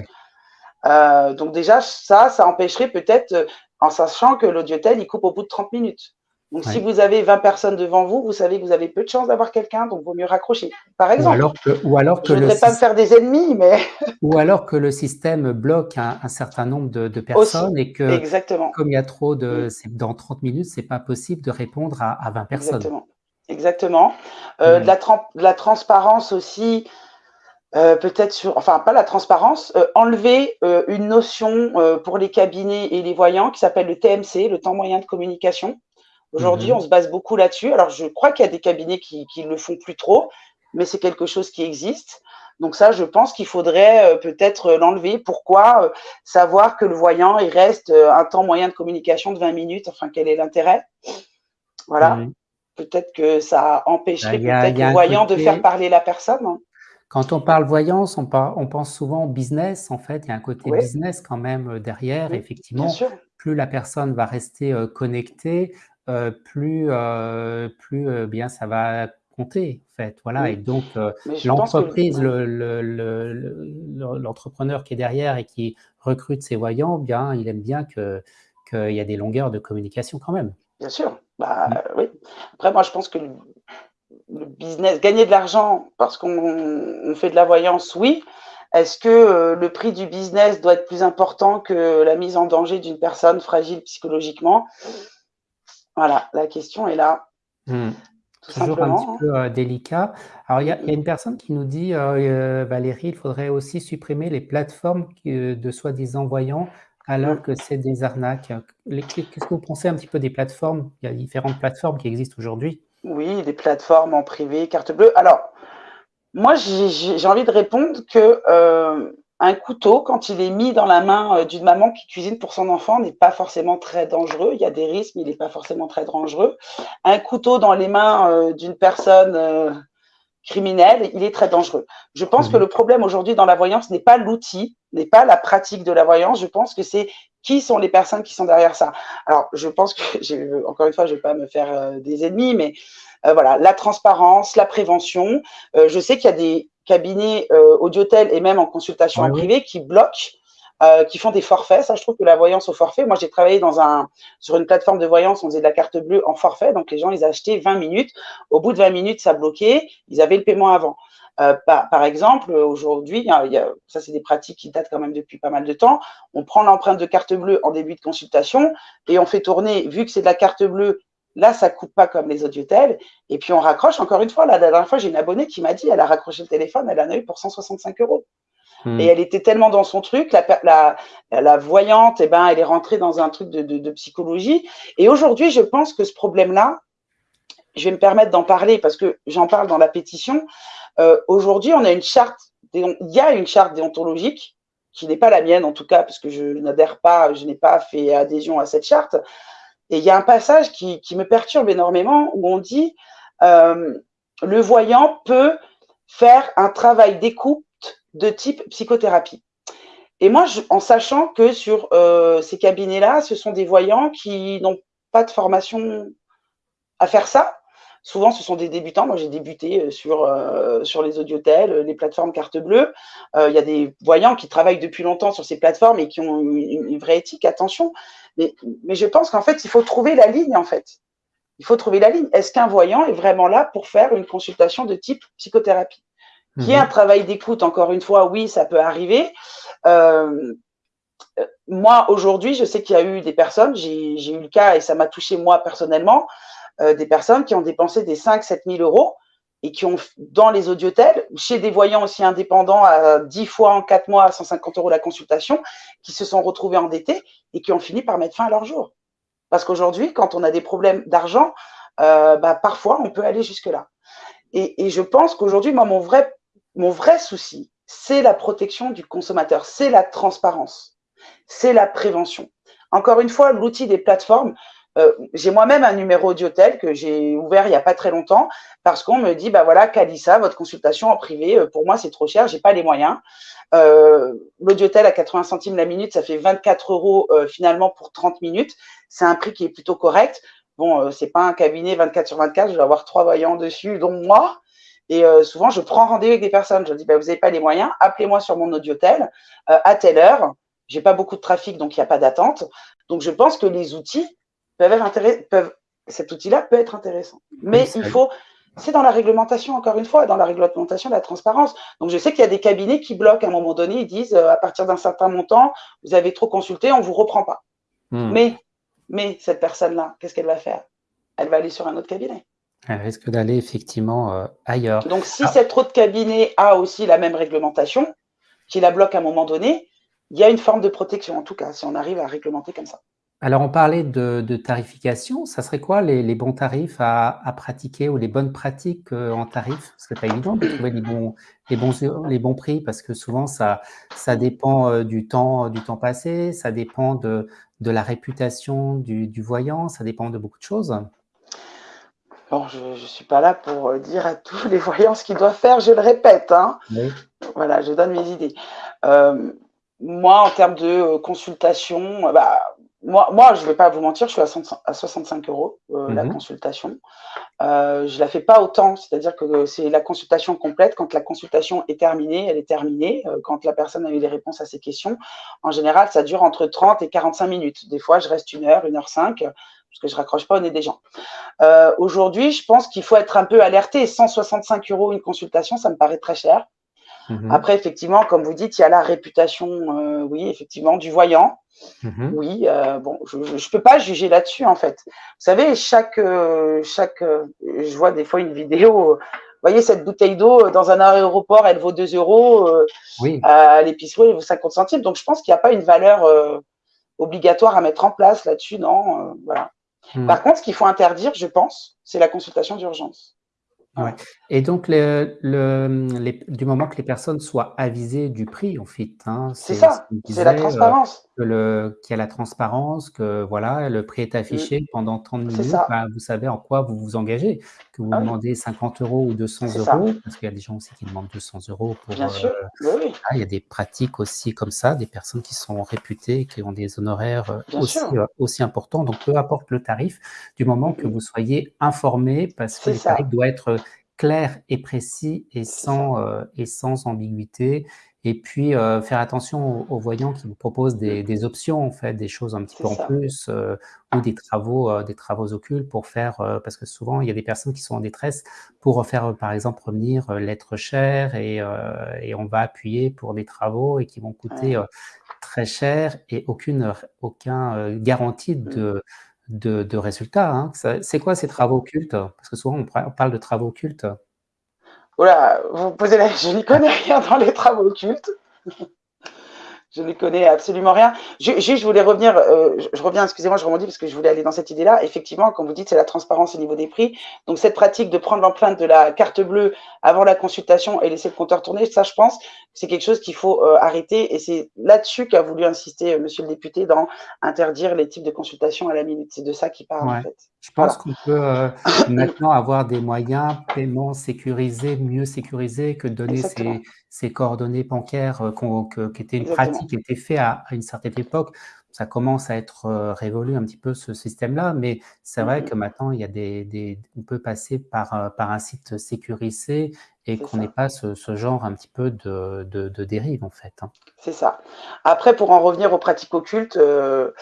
Euh, donc déjà, ça, ça empêcherait peut-être, euh, en sachant que l'audiotel, il coupe au bout de 30 minutes. Donc, si vous avez 20 personnes devant vous, vous savez que vous avez peu de chances d'avoir quelqu'un, donc il vaut mieux raccrocher, par exemple. Ou alors que, Je ne voudrais pas me faire des ennemis, mais… ou alors que le système bloque un, certain nombre de, personnes et que, Exactement. comme il y a trop de… Dans 30 minutes, c'est pas possible de répondre à, 20 personnes. Exactement. Exactement. Euh, de, la de la transparence aussi, euh, peut-être sur, enfin pas la transparence, euh, enlever euh, une notion pour les cabinets et les voyants qui s'appelle le TMC, le temps moyen de communication. Aujourd'hui, mhm. on se base beaucoup là-dessus. Alors, je crois qu'il y a des cabinets qui ne le font plus trop, mais c'est quelque chose qui existe. Donc ça, je pense qu'il faudrait peut-être l'enlever. Pourquoi Savoir que le voyant, il reste un temps moyen de communication de 20 minutes. Enfin, quel est l'intérêt? Voilà. Peut-être que ça empêcherait bah, peut-être le voyant de faire parler la personne. Hein. Quand on parle voyance, on, on, pense souvent au business, en fait. Il y a un côté business quand même euh, derrière. Effectivement, plus la personne va rester euh, connectée, euh, plus, plus bien ça va compter, en fait. Voilà. Et donc, l'entreprise, l'entrepreneur qui est derrière et qui recrute ses voyants, bien, il aime bien qu'il y a des longueurs de communication quand même. Bien sûr. Bah, mmh. oui. Après, moi, je pense que le business, gagner de l'argent parce qu'on fait de la voyance, oui. Est-ce que euh, le prix du business doit être plus important que la mise en danger d'une personne fragile psychologiquement? Voilà, la question est là. Hmm. Toujours un petit hein. peu euh, délicat. Alors, il y, a une personne qui nous dit, euh, Valérie, il faudrait aussi supprimer les plateformes de soi-disant voyants alors hmm. que c'est des arnaques. Qu'est-ce que vous pensez un petit peu des plateformes? Il y a différentes plateformes qui existent aujourd'hui. Oui, des plateformes en privé, carte bleue. Alors, moi, j'ai envie de répondre que euh, un couteau, quand il est mis dans la main euh, d'une maman qui cuisine pour son enfant, n'est pas forcément très dangereux. Il y a des risques, mais il n'est pas forcément très dangereux. Un couteau dans les mains euh, d'une personne criminelle, il est très dangereux. Je pense que mhm. le problème aujourd'hui dans la voyance n'est pas l'outil, n'est pas la pratique de la voyance. Je pense que c'est qui sont les personnes qui sont derrière ça. Alors, je pense que, encore une fois, je ne vais pas me faire euh, des ennemis, mais euh, voilà, la transparence, la prévention. Euh, je sais qu'il y a des cabinets audiotel et même en consultation en privé qui bloquent qui font des forfaits. Ça, je trouve que la voyance au forfait. Moi, j'ai travaillé dans un, sur une plateforme de voyance, on faisait de la carte bleue en forfait. Donc, les gens, ils achetaient 20 minutes. Au bout de 20 minutes, ça bloquait. Ils avaient le paiement avant. Euh, par, exemple, aujourd'hui, ça c'est des pratiques qui datent quand même depuis pas mal de temps, on prend l'empreinte de carte bleue en début de consultation et on fait tourner, vu que c'est de la carte bleue, là ça coupe pas comme les audiotels, et puis on raccroche, encore une fois, la dernière fois j'ai une abonnée qui m'a dit, elle a raccroché le téléphone, elle en a eu pour 165 euros. Hmm. Et elle était tellement dans son truc, la, la, voyante, eh ben, elle est rentrée dans un truc de, de psychologie. Et aujourd'hui, je pense que ce problème-là, je vais me permettre d'en parler parce que j'en parle dans la pétition. Euh, aujourd'hui, on a une charte, il y a une charte déontologique qui n'est pas la mienne en tout cas, parce que je n'adhère pas, je n'ai pas fait adhésion à cette charte. Et il y a un passage qui, me perturbe énormément où on dit euh, le voyant peut faire un travail d'écoute de type psychothérapie. Et moi, en sachant que sur euh, ces cabinets-là, ce sont des voyants qui n'ont pas de formation à faire ça, Souvent, ce sont des débutants. Moi, j'ai débuté euh, sur, sur les audiotels, les plateformes carte bleue. Il y a des voyants qui travaillent depuis longtemps sur ces plateformes et qui ont une, vraie éthique, attention. Mais, mais je pense qu'en fait, il faut trouver la ligne, en fait. Il faut trouver la ligne. Est-ce qu'un voyant est vraiment là pour faire une consultation de type psychothérapie? Qui est mhm. un travail d'écoute, encore une fois, oui, ça peut arriver. moi, aujourd'hui, je sais qu'il y a eu des personnes, j'ai eu le cas et ça m'a touché moi personnellement, euh, des personnes qui ont dépensé des 5 7 000 euros et qui ont, dans les audiotels, chez des voyants aussi indépendants, à 10 fois en 4 mois à 150 euros la consultation, qui se sont retrouvés endettés et qui ont fini par mettre fin à leur jour. Parce qu'aujourd'hui, quand on a des problèmes d'argent, euh, bah, parfois, on peut aller jusque-là. Et, et, je pense qu'aujourd'hui, moi, mon vrai, mon vrai souci, c'est la protection du consommateur, c'est la transparence, c'est la prévention. Encore une fois, l'outil des plateformes, euh, j'ai moi-même un numéro d'hôtel que j'ai ouvert il n'y a pas très longtemps parce qu'on me dit, bah voilà, Calissa, votre consultation en privé, euh, pour moi, c'est trop cher, j'ai pas les moyens. Euh, L'audiotel à 80 centimes la minute, ça fait 24 euros euh, finalement pour 30 minutes. C'est un prix qui est plutôt correct. Bon, euh, c'est pas un cabinet 24 sur 24, je vais avoir trois voyants dessus, dont moi. Et souvent, je prends rendez-vous avec des personnes. Je dis, bah, vous n'avez pas les moyens, appelez-moi sur mon audiotel à telle heure. J'ai pas beaucoup de trafic, donc il n'y a pas d'attente. Donc, je pense que les outils peuvent être intéressants. Peuvent, cet outil-là peut être intéressant. Mais il faut, c'est dans la réglementation, encore une fois, dans la réglementation de la transparence. Donc, je sais qu'il y a des cabinets qui bloquent à un moment donné, ils disent, euh, à partir d'un certain montant, vous avez trop consulté, on vous reprend pas. Hmm. Mais, mais cette personne-là, qu'est-ce qu'elle va faire? Elle va aller sur un autre cabinet. Elle risque d'aller effectivement euh, ailleurs. Donc, si ah. cet autre cabinet a aussi la même réglementation, qui la bloque à un moment donné, il y a une forme de protection, en tout cas, si on arrive à réglementer comme ça. Alors, on parlait de, de tarification. Ça serait quoi les, les bons tarifs à, à, pratiquer ou les bonnes pratiques euh, en tarif? Ce serait pas évident de trouver les bons, les bons, les bons prix parce que souvent, ça, ça dépend euh, du temps, du temps passé, ça dépend de, de la réputation du, du voyant, ça dépend de beaucoup de choses. Bon, je ne suis pas là pour euh, dire à tous les voyants ce qu'ils doivent faire, je le répète. Hein. Oui. Voilà, je donne mes idées. Euh, moi, en termes de consultation, bah, moi, moi, je ne vais pas vous mentir, je suis à, 65 euros euh, mmh. la consultation. Euh, je la fais pas autant, c'est-à-dire que c'est la consultation complète. Quand la consultation est terminée, elle est terminée. Euh, quand la personne a eu les réponses à ses questions, en général, ça dure entre 30 et 45 minutes. Des fois, je reste une heure, une heure cinq, parce que je raccroche pas au nez des gens. Euh, Aujourd'hui, je pense qu'il faut être un peu alerté. 165 euros une consultation, ça me paraît très cher. Mmh. Après, effectivement, comme vous dites, il y a la réputation, euh, oui, effectivement, du voyant. Mmh. Oui, euh, bon, je ne peux pas juger là-dessus, en fait. Vous savez, chaque, euh, chaque je vois des fois une vidéo, vous voyez, cette bouteille d'eau dans un aéroport, elle vaut 2 euros. oui. À l'épicerie, elle vaut 50 centimes. Donc, je pense qu'il n'y a pas une valeur obligatoire à mettre en place là-dessus, non. voilà. Mmh. Par contre, ce qu'il faut interdire, je pense, c'est la consultation d'urgence. Ouais. Et donc, le, le, les, du moment que les personnes soient avisées du prix, en fait, hein, c'est ça, c'est la transparence. Qu'il y a la transparence, que voilà, le prix est affiché mmh. pendant 30 minutes, bah, vous savez en quoi vous vous engagez, que vous ah demandez 50 euros ou 200 euros, ça. parce qu'il y a des gens aussi qui demandent 200 euros pour. Bien euh, sûr, oui. ah, il y a des pratiques aussi comme ça, des personnes qui sont réputées, qui ont des honoraires euh, aussi, euh, aussi importants. Donc, peu importe le tarif, du moment que mmh. vous soyez informé, parce que le tarif doit être clair et précis et sans, euh, et sans ambiguïté. Et puis, euh, faire attention aux, aux, voyants qui vous proposent des, des, options, en fait, des choses un petit peu en plus, euh, ou des travaux, euh, des travaux occultes pour faire, euh, parce que souvent, il y a des personnes qui sont en détresse pour faire, par exemple, revenir l'être cher et, et on va appuyer pour des travaux et qui vont coûter ouais. très cher et aucune aucun garantie mmh. de de, de résultats. Hein. C'est quoi ces travaux occultes? Parce que souvent, on parle de travaux occultes. Voilà, vous posez la... Je n'y connais rien dans les travaux occultes. Je ne connais absolument rien. Juste, je voulais revenir, euh, je, reviens, excusez-moi, je rebondis parce que je voulais aller dans cette idée-là. Effectivement, comme vous dites, c'est la transparence au niveau des prix. Donc, cette pratique de prendre l'empreinte de la carte bleue avant la consultation et laisser le compteur tourner, ça, je pense, c'est quelque chose qu'il faut euh, arrêter. Et c'est là-dessus qu'a voulu insister euh, monsieur le député dans interdire les types de consultation à la minute. C'est de ça qu'il parle, ouais. en fait. Je pense voilà. qu'on peut euh, maintenant avoir des moyens paiement sécurisés, mieux sécurisés que de donner ces, coordonnées bancaires qui étaient une Exactement. pratique qui était faite à, à, une certaine époque. Ça commence à être euh, révolu un petit peu ce système-là, mais c'est vrai mm -hmm. que maintenant il y a des, des, on peut passer par, euh, par un site sécurisé et qu'on n'ait pas ce, ce, genre un petit peu de, de, de dérive en fait. Hein. C'est ça. Après, pour en revenir aux pratiques occultes, euh,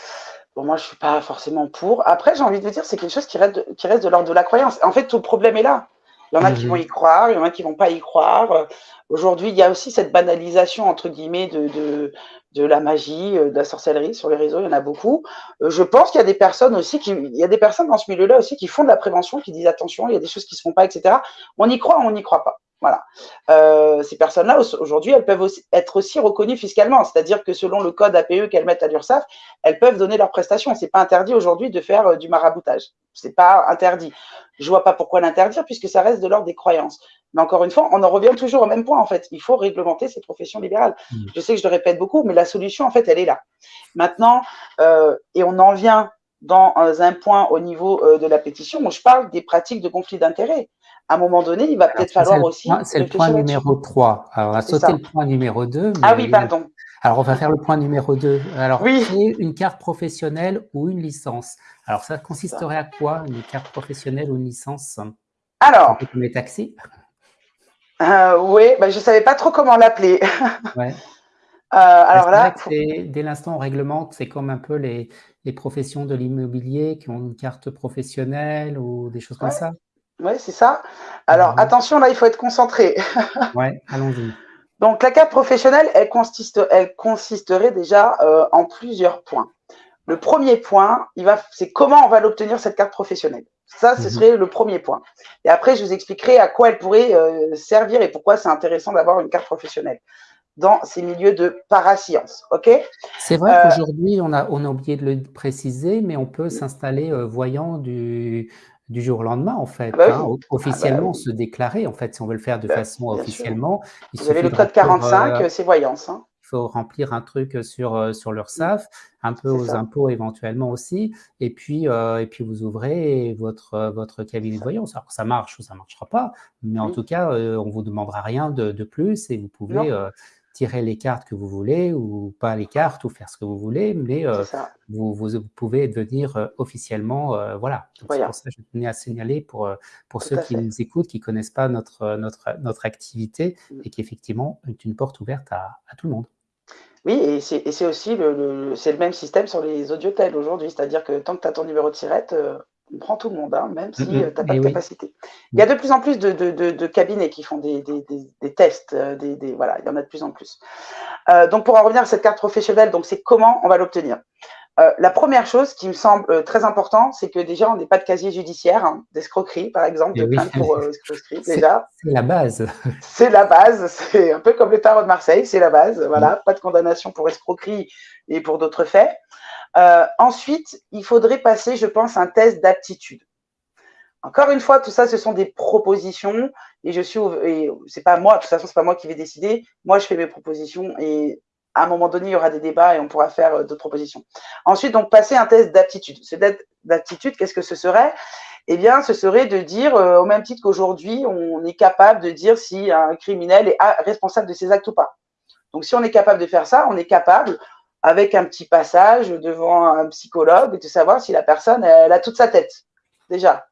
Bon, moi, je suis pas forcément pour. Après, j'ai envie de vous dire, c'est quelque chose qui reste, de, qui reste de l'ordre de la croyance. En fait, tout le problème est là. Il y en a mmh. qui vont y croire, il y en a qui vont pas y croire. Aujourd'hui, il y a aussi cette banalisation, entre guillemets, de, de, de la magie, de la sorcellerie sur les réseaux. Il y en a beaucoup. Je pense qu'il y a des personnes aussi qui, il y a des personnes dans ce milieu-là aussi qui font de la prévention, qui disent attention, il y a des choses qui se font pas, etc. On y croit, on n'y croit pas. Voilà. Euh, ces personnes-là, aujourd'hui, elles peuvent aussi être aussi reconnues fiscalement. C'est-à-dire que selon le code APE qu'elles mettent à l'URSSAF, elles peuvent donner leurs prestations. C'est pas interdit aujourd'hui de faire euh, du maraboutage. C'est pas interdit. Je vois pas pourquoi l'interdire puisque ça reste de l'ordre des croyances. Mais encore une fois, on en revient toujours au même point en fait. Il faut réglementer ces professions libérales. Mmh. Je sais que je le répète beaucoup, mais la solution en fait, elle est là. Maintenant, euh, et on en vient dans un point au niveau de la pétition où je parle des pratiques de conflit d'intérêts à un moment donné, il va peut-être falloir aussi. C'est le point numéro 3. Alors, on a sauté le point numéro 2. ah oui, pardon. Alors, on va faire le point numéro 2. Alors, oui. une carte professionnelle ou une licence. Alors, ça consisterait à quoi, une carte professionnelle ou une licence? Alors. Comme les taxis euh, Oui, ben, je ne savais pas trop comment l'appeler. ouais. Euh, alors là, dès l'instant on réglemente, c'est comme un peu les, les professions de l'immobilier qui ont une carte professionnelle ou des choses comme ça. Oui, c'est ça. Alors, attention, là, il faut être concentré. oui, allons-y. Donc, la carte professionnelle, elle, consiste, elle consisterait déjà euh, en plusieurs points. Le premier point, c'est comment on va l'obtenir, cette carte professionnelle. Ça, ce mhm. serait le premier point. Et après, je vous expliquerai à quoi elle pourrait euh, servir et pourquoi c'est intéressant d'avoir une carte professionnelle dans ces milieux de parasciences. OK? C'est vrai euh, qu'aujourd'hui, on a, on a oublié de le préciser, mais on peut s'installer voyant du, du jour au lendemain, en fait. Bah hein, officiellement, ah bah se déclarer, en fait, si on veut le faire de bah, façon officiellement. Vous avez le code 45, euh, c'est voyance. Hein. Il faut remplir un truc sur, euh, sur l'URSSAF, un peu aux impôts éventuellement aussi, et puis, euh, et puis vous ouvrez votre, votre cabinet de voyance. Alors, ça marche ou ça ne marchera pas, mais en tout cas, on ne vous demandera rien de, de, plus et vous pouvez tirer les cartes que vous voulez ou pas les cartes ou faire ce que vous voulez, mais euh, vous, vous, pouvez devenir euh, officiellement, euh, voilà. C'est pour ça que je tenais à signaler pour, pour ceux qui nous écoutent, qui ne connaissent pas notre, notre, notre activité mm. et qui effectivement est une porte ouverte à, à tout le monde. Oui, et c'est aussi le, le, le même système sur les audiotels aujourd'hui, c'est-à-dire que tant que tu as ton numéro de tirette, on prend tout le monde, hein, même si euh, tu n'as pas de capacité. Il y a de plus en plus de, cabinets qui font des, tests, euh, des, voilà, il y en a de plus en plus. Euh, donc, pour en revenir à cette carte professionnelle, donc c'est comment on va l'obtenir? La première chose qui me semble très important, c'est que déjà, on n'est pas de casier judiciaire, hein, d'escroquerie, par exemple, de plainte pour escroquerie, déjà. C'est la base. C'est la base, c'est un peu comme les tarots de Marseille, c'est la base, voilà, pas de condamnation pour escroquerie et pour d'autres faits. Euh, ensuite, il faudrait passer, je pense, un test d'aptitude. Encore une fois, tout ça, ce sont des propositions et je suis, c'est pas moi, de toute façon, c'est pas moi qui vais décider. Moi, je fais mes propositions et à un moment donné, il y aura des débats et on pourra faire euh, d'autres propositions. Ensuite, donc, passer un test d'aptitude. Ce test d'aptitude, qu'est-ce que ce serait? Eh bien, ce serait de dire, euh, au même titre qu'aujourd'hui, on est capable de dire si un criminel est responsable de ses actes ou pas. Donc, si on est capable de faire ça, on est capable, avec un petit passage devant un psychologue, de savoir si la personne, elle a toute sa tête, déjà.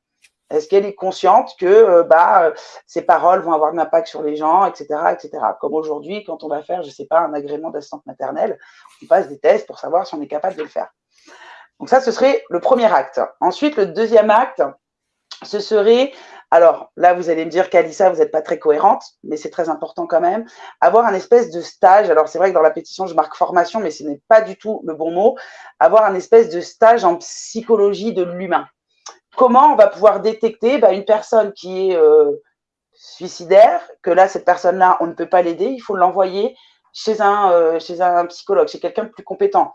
Est-ce qu'elle est consciente que euh, bah, ses paroles vont avoir un impact sur les gens, etc. etc. Comme aujourd'hui, quand on va faire, je ne sais pas, un agrément d'assistante maternelle, on passe des tests pour savoir si on est capable de le faire. Donc ça, ce serait le premier acte. Ensuite, le deuxième acte, ce serait alors là, vous allez me dire qu'Alissa, vous n'êtes pas très cohérente, mais c'est très important quand même. Avoir un espèce de stage. Alors c'est vrai que dans la pétition, je marque formation, mais ce n'est pas du tout le bon mot. Avoir un espèce de stage en psychologie de l'humain. Comment on va pouvoir détecter bah, une personne qui est euh, suicidaire, que là, cette personne-là, on ne peut pas l'aider, il faut l'envoyer chez euh, chez un psychologue, chez quelqu'un de plus compétent.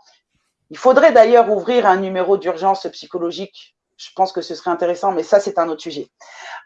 Il faudrait d'ailleurs ouvrir un numéro d'urgence psychologique je pense que ce serait intéressant, mais ça, c'est un autre sujet.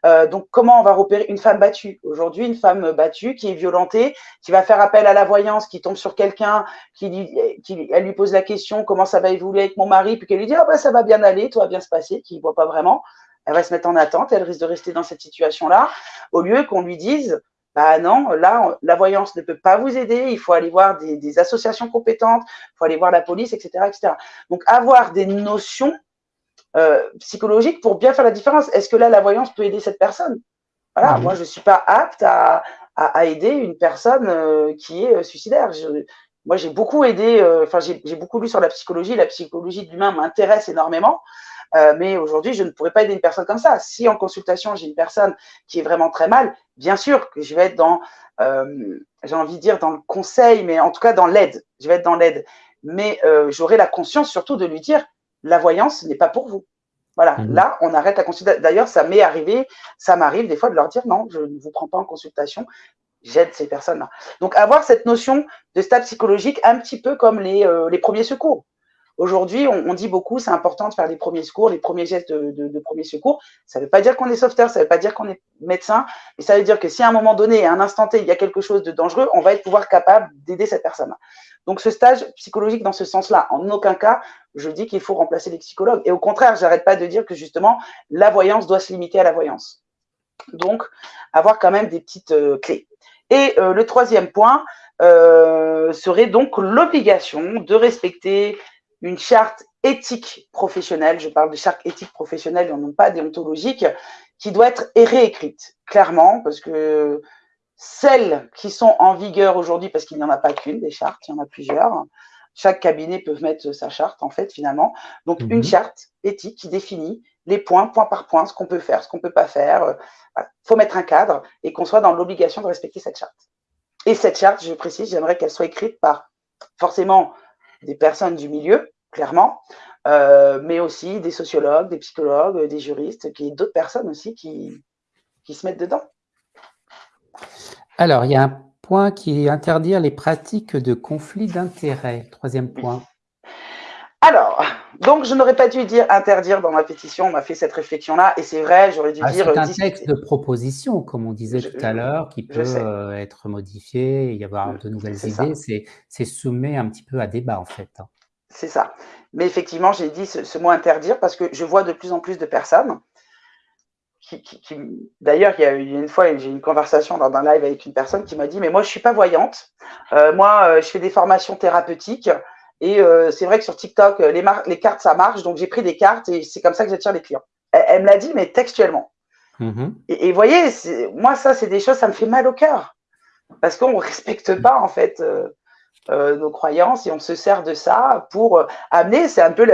Euh, donc, comment on va repérer une femme battue? Aujourd'hui, une femme battue qui est violentée, qui va faire appel à la voyance, qui tombe sur quelqu'un, qui, qui, elle lui pose la question comment ça va évoluer avec mon mari, puis qu'elle lui dit ah bah, ça va bien aller, tout va bien se passer, qui ne voit pas vraiment. Elle va se mettre en attente, elle risque de rester dans cette situation-là, au lieu qu'on lui dise bah non, là, la voyance ne peut pas vous aider, il faut aller voir des, des associations compétentes, il faut aller voir la police, etc., etc. Donc, avoir des notions euh, psychologique pour bien faire la différence. Est-ce que là, la voyance peut aider cette personne? Voilà, moi, je ne suis pas apte à, à, aider une personne euh, qui est euh, suicidaire. moi, j'ai beaucoup aidé, enfin, j'ai beaucoup lu sur la psychologie. La psychologie de l'humain m'intéresse énormément. mais aujourd'hui, je ne pourrais pas aider une personne comme ça. Si en consultation, j'ai une personne qui est vraiment très mal, bien sûr que je vais être dans, j'ai envie de dire dans le conseil, mais en tout cas dans l'aide. Je vais être dans l'aide. Mais j'aurai la conscience surtout de lui dire, la voyance n'est pas pour vous. Voilà, mmh là, on arrête la consultation. D'ailleurs, ça m'est arrivé, ça m'arrive des fois de leur dire non, je ne vous prends pas en consultation. J'aide ces personnes-là. Donc, avoir cette notion de stade psychologique un petit peu comme les, euh, les premiers secours. Aujourd'hui, on, dit beaucoup, c'est important de faire les premiers secours, les premiers gestes de, de, premiers secours. Ça ne veut pas dire qu'on est sauveteur, ça ne veut pas dire qu'on est médecin, mais ça veut dire que si à un moment donné, à un instant T, il y a quelque chose de dangereux, on va être pouvoir capable d'aider cette personne. Donc, ce stage psychologique dans ce sens-là, en aucun cas, je dis qu'il faut remplacer les psychologues. Et au contraire, j'arrête pas de dire que justement, la voyance doit se limiter à la voyance. Donc, avoir quand même des petites euh, clés. Et euh, le troisième point euh, serait donc l'obligation de respecter une charte éthique professionnelle, je parle de charte éthique professionnelle non pas déontologique, qui doit être réécrite, clairement, parce que celles qui sont en vigueur aujourd'hui, parce qu'il n'y en a pas qu'une des chartes, il y en a plusieurs, chaque cabinet peut mettre sa charte, en fait, finalement. Donc, une mhm. charte éthique qui définit les points, point par point, ce qu'on peut faire, ce qu'on ne peut pas faire. Il faut mettre un cadre et qu'on soit dans l'obligation de respecter cette charte. Et cette charte, je précise, j'aimerais qu'elle soit écrite par forcément des personnes du milieu, clairement, euh, mais aussi des sociologues, des psychologues, des juristes, qui d'autres personnes aussi qui, qui se mettent dedans. Alors, il y a un point qui est interdire les pratiques de conflit d'intérêts. Troisième point. Alors, donc je n'aurais pas dû dire interdire dans ma pétition, on m'a fait cette réflexion-là, et c'est vrai, j'aurais dû ah, dire… C'est un texte de proposition, comme on disait tout à l'heure, qui peut euh, être modifié, y avoir de nouvelles idées, c'est soumet un petit peu à débat en fait. C'est ça. Mais effectivement, j'ai dit ce, mot interdire parce que je vois de plus en plus de personnes qui, d'ailleurs, il y a une fois, j'ai eu une conversation dans un live avec une personne qui m'a dit, mais moi, je suis pas voyante. Euh, moi, euh, je fais des formations thérapeutiques. Et euh, c'est vrai que sur TikTok, les, les cartes, ça marche. Donc, j'ai pris des cartes et c'est comme ça que j'attire les clients. Elle, me l'a dit, mais textuellement. Mm-hmm. Et vous voyez, moi, ça, c'est des choses, ça me fait mal au cœur. Parce qu'on ne respecte pas, en fait, nos croyances et on se sert de ça pour amener, c'est un peu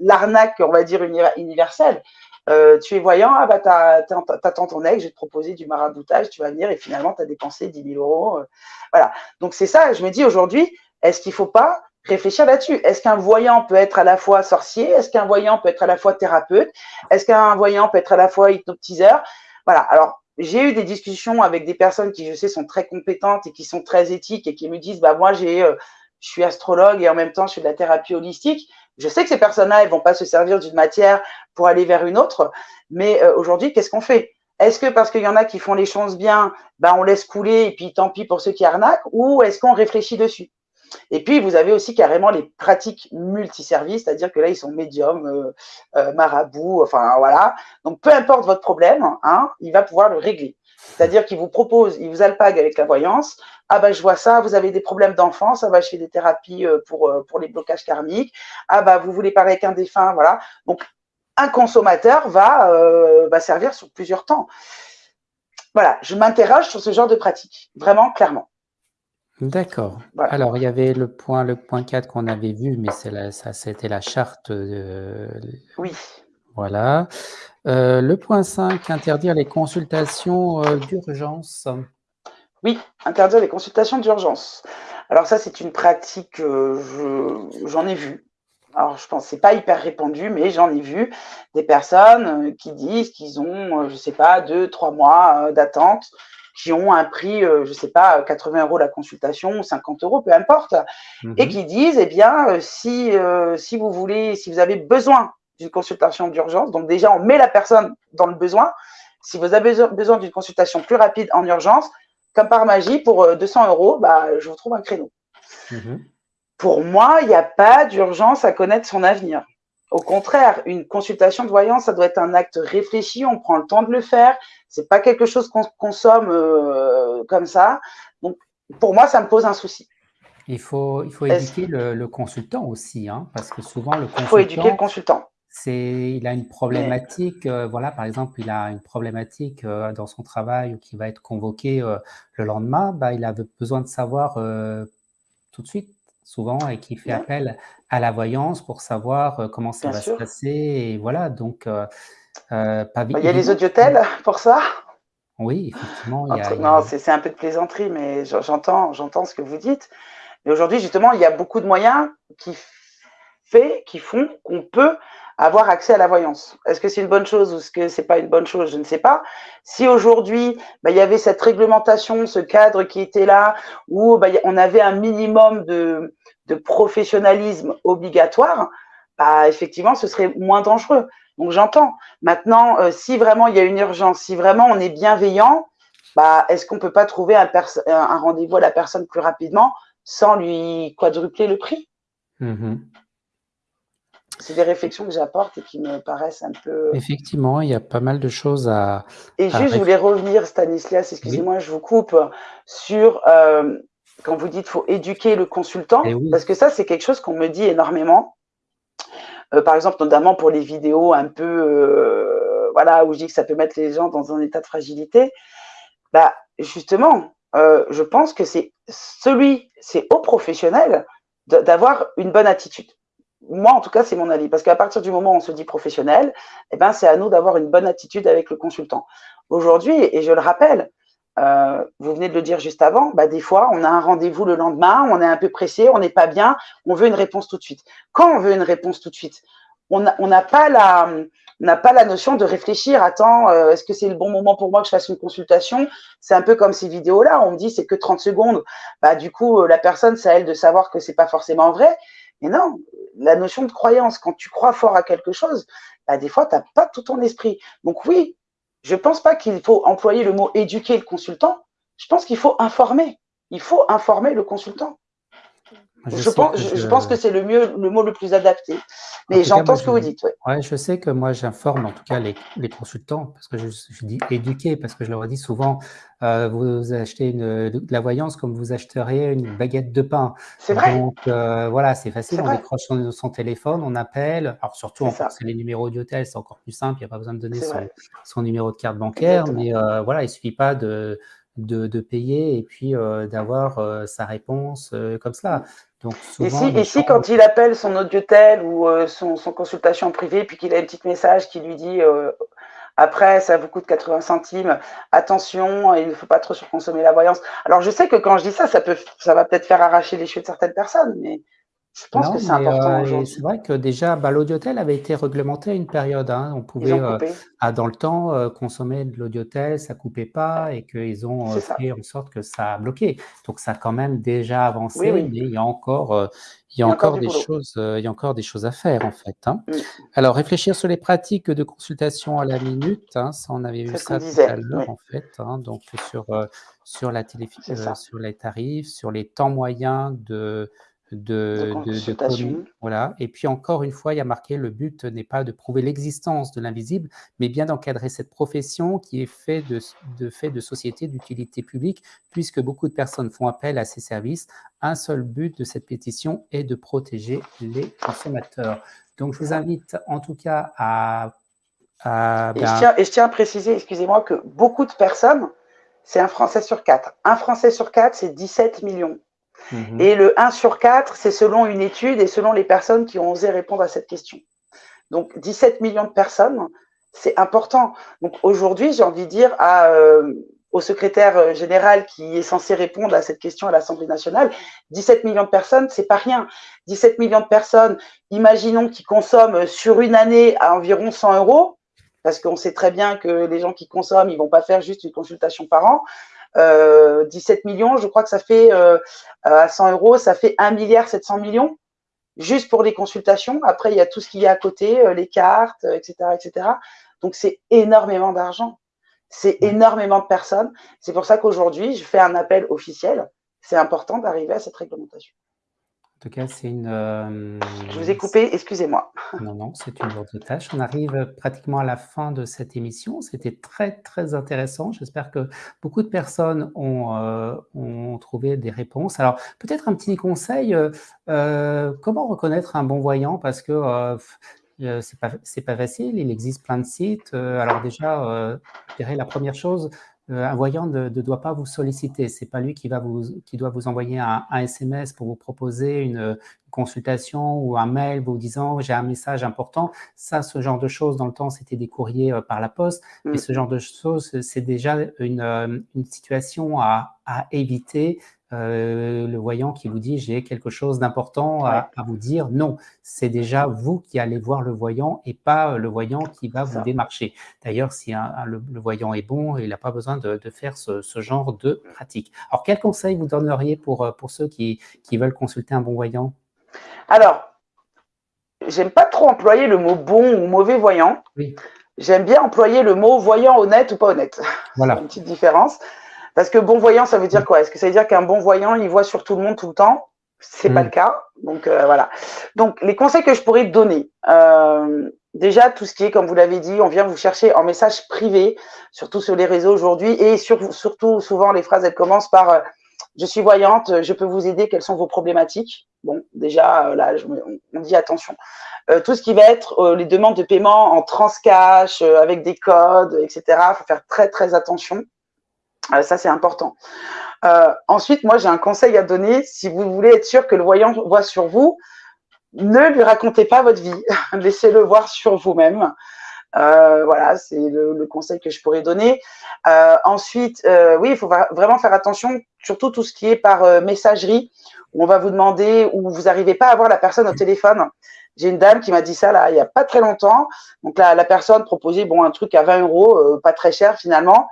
l'arnaque, on va dire, universelle. Euh, tu es voyant, ah bah t'attends ton ex, je vais te proposer du maraboutage, tu vas venir et finalement tu as dépensé 10 000 euros. Euh. voilà. Donc c'est ça, je me dis aujourd'hui, est-ce qu'il ne faut pas réfléchir là-dessus? Est-ce qu'un voyant peut être à la fois sorcier? Est-ce qu'un voyant peut être à la fois thérapeute? Est-ce qu'un voyant peut être à la fois hypnotiseur? Voilà. Alors, j'ai eu des discussions avec des personnes qui, je sais, sont très compétentes et qui sont très éthiques et qui me disent, bah moi, j'ai, euh, je suis astrologue et en même temps, je fais de la thérapie holistique. Je sais que ces personnes-là, elles vont pas se servir d'une matière pour aller vers une autre, mais euh, aujourd'hui, qu'est-ce qu'on fait? Est-ce que parce qu'il y en a qui font les choses bien, ben on laisse couler et puis tant pis pour ceux qui arnaquent, ou est-ce qu'on réfléchit dessus? Et puis, vous avez aussi carrément les pratiques multiservices, c'est-à-dire que là, ils sont médiums, euh, euh, marabouts, enfin voilà. Donc, peu importe votre problème, hein, il va pouvoir le régler. C'est-à-dire qu'il vous propose, il vous alpague avec la voyance. Ah ben je vois ça, vous avez des problèmes d'enfance, ah ben je fais des thérapies euh, pour, euh, pour les blocages karmiques. Ah ben vous voulez parler avec un défunt, voilà. Donc un consommateur va, euh, va servir sur plusieurs temps. Voilà, je m'interroge sur ce genre de pratique, vraiment clairement. D'accord. Alors, il y avait le point, le point 4 qu'on avait vu, mais ça, c'était la charte. De... Oui. Voilà. Euh, le point 5, interdire les consultations euh, d'urgence. Oui, interdire les consultations d'urgence. Alors ça, c'est une pratique, que j'en ai vu. Alors, je pense que pas hyper répandu, mais j'en ai vu des personnes euh, qui disent qu'ils ont, je sais pas, deux, trois mois d'attente, qui ont un prix, je sais pas, 80 euros la consultation ou 50 euros, peu importe, et mhm. qui disent, eh bien, si, si vous voulez, si vous avez besoin d'une consultation d'urgence. Donc déjà, on met la personne dans le besoin. Si vous avez besoin d'une consultation plus rapide en urgence, comme par magie, pour 200 euh, euros, bah, je vous trouve un créneau. Mhm. Pour moi, il n'y a pas d'urgence à connaître son avenir. Au contraire, une consultation de voyance, ça doit être un acte réfléchi, on prend le temps de le faire. C'est pas quelque chose qu'on consomme euh, comme ça. Donc, pour moi, ça me pose un souci. Il faut, il faut éduquer le, consultant aussi, hein, parce que souvent le consultant. Il faut éduquer le consultant c'est il a une problématique, euh, voilà, par exemple, il a une problématique euh, dans son travail ou qui va être convoqué euh, le lendemain, bah, il a besoin de savoir tout de suite, souvent, et qui fait appel à la voyance pour savoir comment ça va se passer. Et voilà, donc, pas bah, Il y a les audiotels pour ça? Oui, effectivement. Non, c'est un peu de plaisanterie, mais j'entends ce que vous dites. Mais aujourd'hui, justement, il y a beaucoup de moyens qui, fait, qui font qu'on peut avoir accès à la voyance. Est-ce que c'est une bonne chose ou est-ce que c'est pas une bonne chose? Je ne sais pas. Si aujourd'hui, bah, il y avait cette réglementation, ce cadre qui était là, où bah, on avait un minimum de, professionnalisme obligatoire, bah, effectivement, ce serait moins dangereux. Donc j'entends. Maintenant, euh, si vraiment il y a une urgence, si vraiment on est bienveillant, est-ce qu'on peut pas trouver un, un rendez-vous à la personne plus rapidement sans lui quadrupler le prix? Mmh C'est des réflexions que j'apporte et qui me paraissent un peu… Effectivement, il y a pas mal de choses à… Et juste, je voulais revenir, Stanislas, excusez-moi, je vous coupe, sur euh, quand vous dites faut éduquer le consultant, eh parce que ça, c'est quelque chose qu'on me dit énormément. Euh, par exemple, notamment pour les vidéos un peu, euh, voilà, où je dis que ça peut mettre les gens dans un état de fragilité. Bah, justement, je pense que c'est celui, c'est au professionnel d'avoir une bonne attitude. Moi, en tout cas, c'est mon avis, parce qu'à partir du moment où on se dit professionnel, eh ben, c'est à nous d'avoir une bonne attitude avec le consultant. Aujourd'hui, et je le rappelle, euh, vous venez de le dire juste avant, bah, des fois, on a un rendez-vous le lendemain, on est un peu pressé, on n'est pas bien, on veut une réponse tout de suite. Quand on veut une réponse tout de suite, on n'a pas la, n'a pas la notion de réfléchir. Attends, euh, est-ce que c'est le bon moment pour moi que je fasse une consultation? C'est un peu comme ces vidéos-là. On me dit c'est que 30 secondes. Bah du coup, euh, la personne, c'est à elle de savoir que c'est pas forcément vrai. Mais non, la notion de croyance, quand tu crois fort à quelque chose, bah, des fois, tu n'as pas tout ton esprit. Donc oui, je pense pas qu'il faut employer le mot éduquer le consultant. Je pense qu'il faut informer. Il faut informer le consultant. Je, pense, que je, pense que c'est le mieux, le mot le plus adapté. Mais j'entends ce que vous dites. Ouais. je sais que moi j'informe en tout cas les, les, consultants, parce que je, dis éduquer, parce que je leur dis souvent, euh, vous achetez une, de la voyance comme vous acheriez une baguette de pain. C'est vrai. Donc euh, voilà, c'est facile, on décroche son, son, téléphone, on appelle. Alors surtout, c'est les numéros d'hôtel, c'est encore plus simple, il n'y a pas besoin de donner son, son, numéro de carte bancaire, Exactement. mais euh, voilà, il suffit pas de de, de, payer et puis euh, d'avoir euh, sa réponse euh, comme cela. Donc, souvent, et si, quand il appelle son audiotel ou son, son, consultation privée, puis qu'il a un petit message qui lui dit après, ça vous coûte 80 centimes, attention, il ne faut pas trop surconsommer la voyance. Alors, je sais que quand je dis ça, ça, peut, ça va peut-être faire arracher les cheveux de certaines personnes, mais je pense que c'est important euh, C'est vrai que déjà, bah, l'audiotel avait été réglementé à une période. Hein. On pouvait, euh, à, dans le temps, euh, consommer de l'audiotel, ça ne coupait pas et qu'ils ont fait en sorte que ça a bloqué. Donc, ça a quand même déjà avancé, mais il y a encore, il y a, encore, des choses, il y a encore des choses à faire, en fait. Hein. Mm. Alors, réfléchir sur les pratiques de consultation à la minute, hein, ça, on avait vu ça tout à l'heure, en fait. donc, sur, sur, la télé, sur les tarifs, sur les temps moyens de de, de, voilà. Et puis encore une fois, il y a marqué le but n'est pas de prouver l'existence de l'invisible, mais bien d'encadrer cette profession qui est fait de, de fait de société d'utilité publique, puisque beaucoup de personnes font appel à ces services. Un seul but de cette pétition est de protéger les consommateurs. Donc, je vous invite en tout cas à... à et, je ben tiens, et je tiens à préciser, excusez-moi, que beaucoup de personnes, c'est un Français sur quatre. Un Français sur quatre, c'est 17 millions. Mhm. Et le 1 sur 4, c'est selon une étude et selon les personnes qui ont osé répondre à cette question. Donc 17 millions de personnes, c'est important. Donc aujourd'hui, j'ai envie de dire euh, au secrétaire euh, général qui est censé répondre à cette question à l'Assemblée nationale, 17 millions de personnes, c'est pas rien. 17 millions de personnes, imaginons qu'ils consomment sur une année à environ 100 euros, parce qu'on sait très bien que les gens qui consomment, ils vont pas faire juste une consultation par an. 17 euh, millions, je crois que ça fait euh, à 100 euros, ça fait 1 milliard 700 millions juste pour les consultations. Après, il y a tout ce qu'il y a à côté, euh, les cartes, etc., etc. Donc, c'est énormément d'argent. C'est énormément de personnes. C'est pour ça qu'aujourd'hui, je fais un appel officiel. C'est important d'arriver à cette réglementation. En tout cas, c'est une. Euh, je vous ai coupé, excusez-moi. Non, non, c'est une lourde tâche. On arrive pratiquement à la fin de cette émission. C'était très, très intéressant. J'espère que beaucoup de personnes ont, euh, ont trouvé des réponses. Alors, peut-être un petit conseil euh, comment reconnaître un bon voyant? Parce que c'est pas, pas facile. Il existe plein de sites. alors, déjà, je dirais la première chose, un voyant ne, doit pas vous solliciter. C'est pas lui qui, va vous, qui doit vous envoyer un, SMS pour vous proposer une, consultation ou un mail vous disant j'ai un message important. Ça, ce genre de choses, dans le temps, c'était des courriers euh, par la poste. Mais mm. ce genre de choses, c'est déjà une, euh, une situation à, à éviter euh, le voyant qui vous dit j'ai quelque chose d'important à, vous dire. Non, c'est déjà vous qui allez voir le voyant et pas le voyant qui va vous démarcher. D'ailleurs, si le, voyant est bon, il n'a pas besoin de, faire ce, genre de pratique. Alors, quel conseil vous donneriez pour, pour ceux qui, qui veulent consulter un bon voyant? Alors, j'aime pas trop employer le mot bon ou mauvais voyant. Oui. J'aime bien employer le mot voyant honnête ou pas honnête. Voilà. une petite différence. Parce que bon voyant, ça veut dire quoi? Est-ce que ça veut dire qu'un bon voyant, il voit sur tout le monde tout le temps? C'est pas mm. le cas. Donc euh, voilà. Donc les conseils que je pourrais te donner. Euh, déjà, tout ce qui est, comme vous l'avez dit, on vient vous chercher en message privé, surtout sur les réseaux aujourd'hui, et surtout souvent les phrases elles commencent par euh, je suis voyante, je peux vous aider, quelles sont vos problématiques? Bon, déjà, là, on, dit attention. tout ce qui va être les demandes de paiement en transcash, avec des codes, etc., il faut faire très, très attention. Euh, ça, c'est important. Euh, ensuite, moi, j'ai un conseil à donner. Si vous voulez être sûr que le voyant voit sur vous, ne lui racontez pas votre vie. Laissez-le voir sur vous-même. Euh, voilà, c'est le, conseil que je pourrais donner. ensuite, oui, il faut vraiment faire attention, surtout tout ce qui est par messagerie, où on va vous demander, où vous n'arrivez pas à voir la personne au téléphone. J'ai une dame qui m'a dit ça là il y a pas très longtemps. Donc là, la personne proposait bon un truc à 20 euros, pas très cher finalement.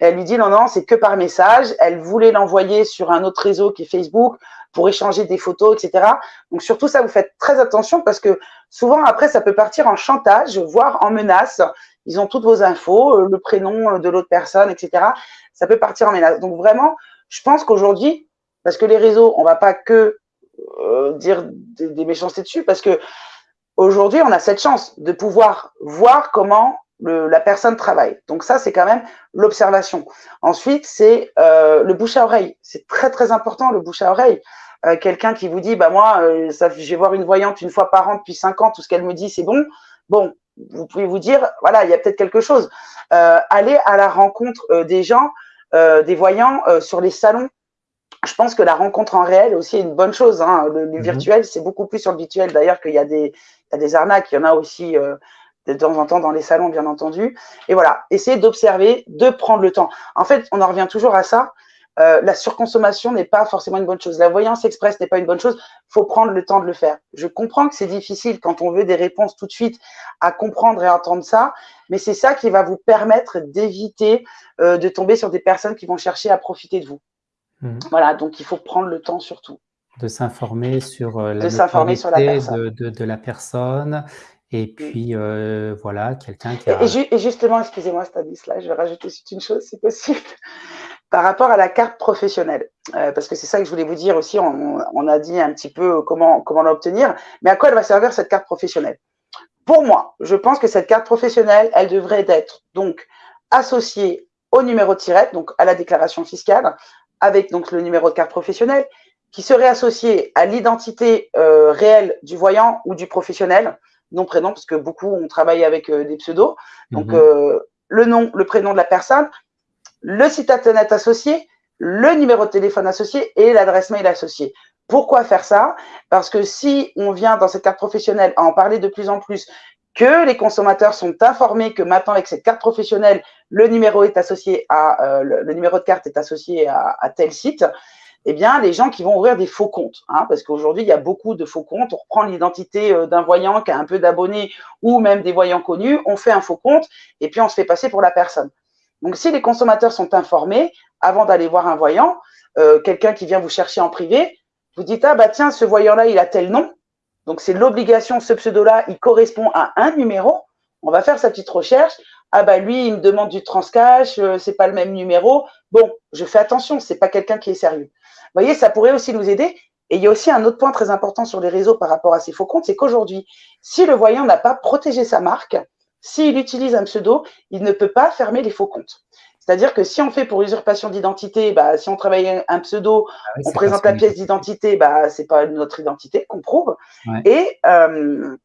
Elle lui dit non, non, c'est que par message. Elle voulait l'envoyer sur un autre réseau qui est Facebook pour échanger des photos, etc. Donc surtout ça, vous faites très attention parce que souvent après, ça peut partir en chantage, voire en menace. Ils ont toutes vos infos, euh, le prénom de l'autre personne, etc. Ça peut partir en menace. Donc vraiment, je pense qu'aujourd'hui, parce que les réseaux, on va pas que euh, dire des, des méchancetés dessus, parce que aujourd'hui, on a cette chance de pouvoir voir comment la personne travaille. Donc ça, c'est quand même l'observation. Ensuite, c'est euh, le bouche à oreille. C'est très très important le bouche à oreille. Euh, quelqu'un qui vous dit, bah moi, euh, ça, je vais voir une voyante une fois par an depuis cinq ans, tout ce qu'elle me dit, c'est bon. Bon, vous pouvez vous dire, voilà, il y a peut-être quelque chose. allez à la rencontre des gens, des voyants sur les salons. Je pense que la rencontre en réel aussi est une bonne chose. Hein. Le, mhm. virtuel, c'est beaucoup plus sur le virtuel d'ailleurs qu'il y a des arnaques. Il y en a aussi de temps en temps dans les salons, bien entendu. Et voilà, essayez d'observer, de prendre le temps. En fait, on en revient toujours à ça. Euh, la surconsommation n'est pas forcément une bonne chose. La voyance express n'est pas une bonne chose. Il faut prendre le temps de le faire. Je comprends que c'est difficile quand on veut des réponses tout de suite à comprendre et entendre ça, mais c'est ça qui va vous permettre d'éviter euh, de tomber sur des personnes qui vont chercher à profiter de vous. Mmh. Voilà, donc il faut prendre le temps surtout. De s'informer sur euh, la, de sur la de, de, de, la personne et puis, euh, voilà, quelqu'un qui a... Et, justement, excusez-moi Stanislas, je vais rajouter une chose, si possible, par rapport à la carte professionnelle. Euh, parce que c'est ça que je voulais vous dire aussi, on, a dit un petit peu comment, comment l'obtenir, mais à quoi elle va servir cette carte professionnelle? Pour moi, je pense que cette carte professionnelle, elle devrait être donc associée au numéro de tirette, donc à la déclaration fiscale, avec donc le numéro de carte professionnelle, qui serait associé à l'identité euh, réelle du voyant ou du professionnel, nom, prénom, parce que beaucoup ont travaillé avec euh, des pseudos. Donc, mhm. euh, le nom, le prénom de la personne, le site internet associé, le numéro de téléphone associé et l'adresse mail associée. Pourquoi faire ça? Parce que si on vient dans cette carte professionnelle à en parler de plus en plus, que les consommateurs sont informés que maintenant avec cette carte professionnelle, le numéro est associé à euh, le, numéro de carte est associé à, à tel site, eh bien, les gens qui vont ouvrir des faux comptes, hein, parce qu'aujourd'hui, il y a beaucoup de faux comptes. On reprend l'identité euh, d'un voyant qui a un peu d'abonnés ou même des voyants connus, on fait un faux compte et puis on se fait passer pour la personne. Donc, si les consommateurs sont informés, avant d'aller voir un voyant, euh, quelqu'un qui vient vous chercher en privé, vous dites, ah bah tiens, ce voyant-là, il a tel nom. Donc, c'est l'obligation, ce pseudo-là, il correspond à un numéro. On va faire sa petite recherche. Ah bah lui, il me demande du transcash, euh, c'est pas le même numéro. Bon, je fais attention, c'est pas quelqu'un qui est sérieux voyez, ça pourrait aussi nous aider. Et il y a aussi un autre point très important sur les réseaux par rapport à ces faux comptes, c'est qu'aujourd'hui, si le voyant n'a pas protégé sa marque, s'il utilise un pseudo, il ne peut pas fermer les faux comptes. C'est-à-dire que si on fait pour usurpation d'identité, bah, si on travaille un pseudo, ah on présente la pièce d'identité, bah, c'est pas notre identité qu'on prouve. Et, euh,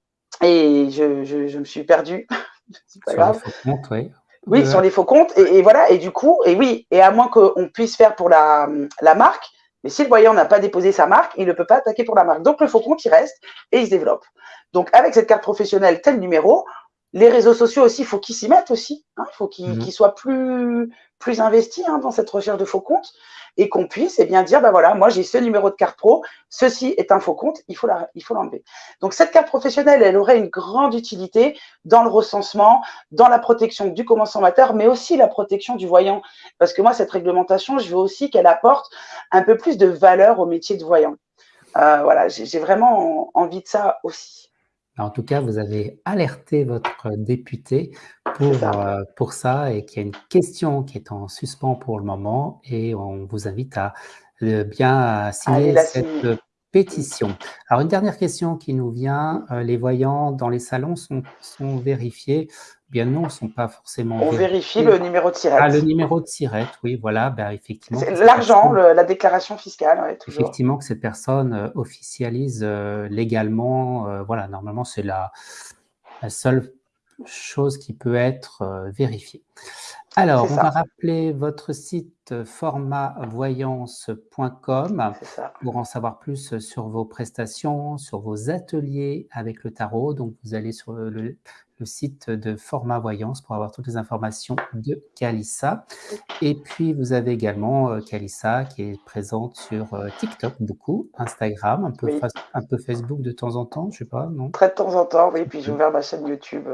et je, je, me suis perdue. c'est pas grave. oui. Oui, sur les faux comptes. Et, et, voilà. Et du coup, et oui, et à moins qu'on puisse faire pour la, la marque, mais si le voyant n'a pas déposé sa marque, il ne peut pas attaquer pour la marque. Donc le faux compte, il reste et il se développe. Donc avec cette carte professionnelle, tel numéro, les réseaux sociaux aussi, il faut qu'ils s'y mettent aussi. Il hein. faut qu'ils mhm. soient plus, plus investis hein, dans cette recherche de faux comptes et qu'on puisse eh bien dire, bah voilà, moi j'ai ce numéro de carte pro, ceci est un faux compte, il faut l'enlever. Donc cette carte professionnelle, elle aurait une grande utilité dans le recensement, dans la protection du consommateur, mais aussi la protection du voyant. Parce que moi, cette réglementation, je veux aussi qu'elle apporte un peu plus de valeur au métier de voyant. Euh, voilà, j'ai vraiment envie de ça aussi. En tout cas, vous avez alerté votre député pour ça, euh, pour ça et qu'il y a une question qui est en suspens pour le moment et on vous invite à euh, bien signer cette pétition. Alors, une dernière question qui nous vient. les voyants dans les salons sont, sont vérifiés bien non, ne sont pas forcément On vérifie le numéro de tirette. Ah, le numéro de tirette, oui, voilà, ben, effectivement. L'argent, la déclaration fiscale, toujours. Effectivement, que cette personne euh, officialise euh, légalement, euh, voilà, normalement, c'est la, la, seule chose qui peut être vérifiée. Alors, on va rappeler votre site formatvoyance.com pour en savoir plus sur vos prestations, sur vos ateliers avec le tarot. Donc, vous allez sur le, le site de Format Voyance pour avoir toutes les informations de Calissa. Et puis, vous avez également euh, qui est présente sur euh, TikTok beaucoup, Instagram, un peu, un peu Facebook de temps en temps, je sais pas, non? Très de temps en temps, oui. Puis j'ai ouvert ma chaîne YouTube.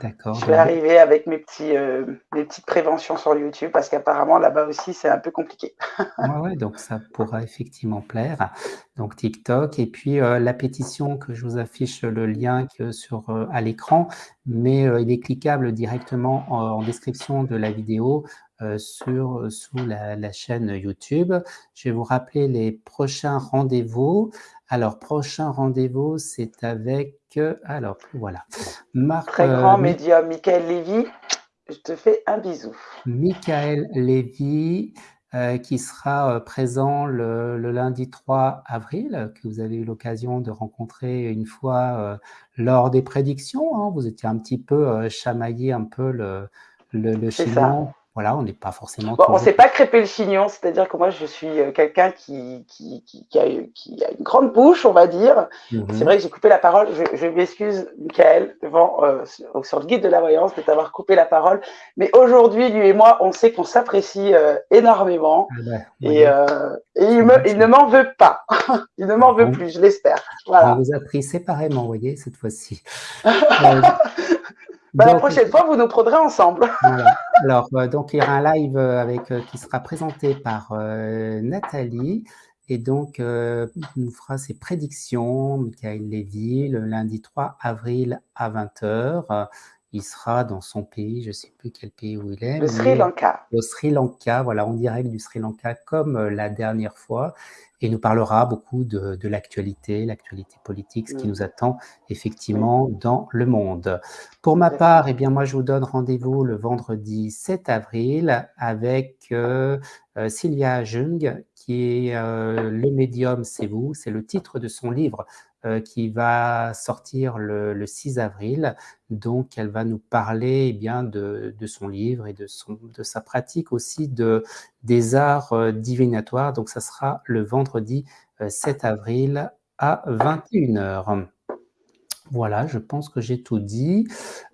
D'accord. Je vais arriver avec mes, petits, euh, mes petites préventions sur YouTube parce qu'apparemment là-bas aussi c'est un peu compliqué. ouais, ouais, donc ça pourra effectivement plaire. Donc TikTok et puis euh, la pétition que je vous affiche le lien sur, euh, à l'écran, mais il est cliquable directement en, description de la vidéo sur, sous la, la, chaîne YouTube. Je vais vous rappeler les prochains rendez-vous. Alors, prochain rendez-vous, c'est avec, alors, voilà. Marc, Très grand euh, médium, Michael Lévy, je te fais un bisou. Michael Lévy, euh, qui sera euh, présent le, lundi 3 avril, que vous avez eu l'occasion de rencontrer une fois lors des prédictions. Hein. Vous étiez un petit peu chamaillé un peu le, le, le voilà, on n'est pas forcément. on ne s'est pas crêpé le chignon, c'est-à-dire que moi, je suis euh, quelqu'un qui, qui, qui, a, qui, a, une grande bouche, on va dire. C'est mhm. vrai que j'ai coupé la parole. Je, je m'excuse, Michael, devant, euh, sur, le guide de la voyance, de t'avoir coupé la parole. Mais aujourd'hui, lui et moi, on sait qu'on s'apprécie euh, énormément. Ah bah, et, et il, me, il ne m'en veut pas. il ne m'en veut plus, je l'espère. Voilà. On vous a pris séparément, vous voyez, cette fois-ci. Bah, la prochaine fois, vous nous prendrez ensemble. Alors, euh, donc, il y aura un live euh, avec, euh, qui sera présenté par Nathalie. Et donc, nous fera ses prédictions, Michael Lévy, le lundi 3 avril à 20h. Il sera dans son pays, je ne sais plus quel pays où il est. Le Sri Lanka. Le Sri Lanka, voilà, en direct du Sri Lanka comme la dernière fois et nous parlera beaucoup de, de l'actualité, l'actualité politique, ce qui mm. nous attend effectivement dans le monde. Pour ma part, eh bien moi je vous donne rendez-vous le vendredi 7 avril avec euh, euh, Sylvia Jung, qui est euh, Le médium, c'est vous, c'est le titre de son livre euh, qui va sortir le, 6 avril. Donc, elle va nous parler eh bien, de, son livre et de, son, de sa pratique aussi de, des arts euh, divinatoires. Donc, ça sera le vendredi 7 euh, avril à 21h. Voilà, je pense que j'ai tout dit.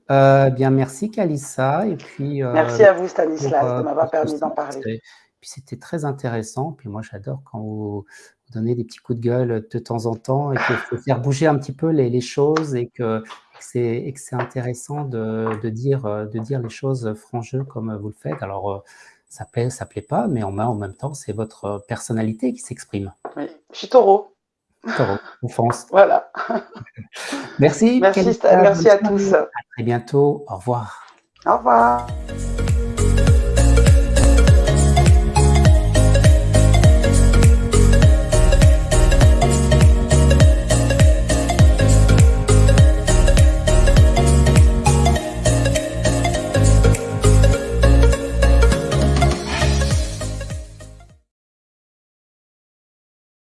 bien, merci Kalissa. Et puis, merci à vous Stanislas de m'avoir permis d'en parler. Puis c'était très intéressant. Puis moi, j'adore quand vous, donner des petits coups de gueule de temps en temps et qu'il faut faire bouger un petit peu les, choses et que, c'est intéressant de, dire, de dire les choses franc jeu comme vous le faites. Alors, euh, ça plaît, ça plaît pas, mais en, en même temps, c'est votre personnalité qui s'exprime. Oui, je suis taureau. Taureau, on fonce. Voilà. Merci. Merci, merci à tous. À très bientôt. Au revoir. Au revoir.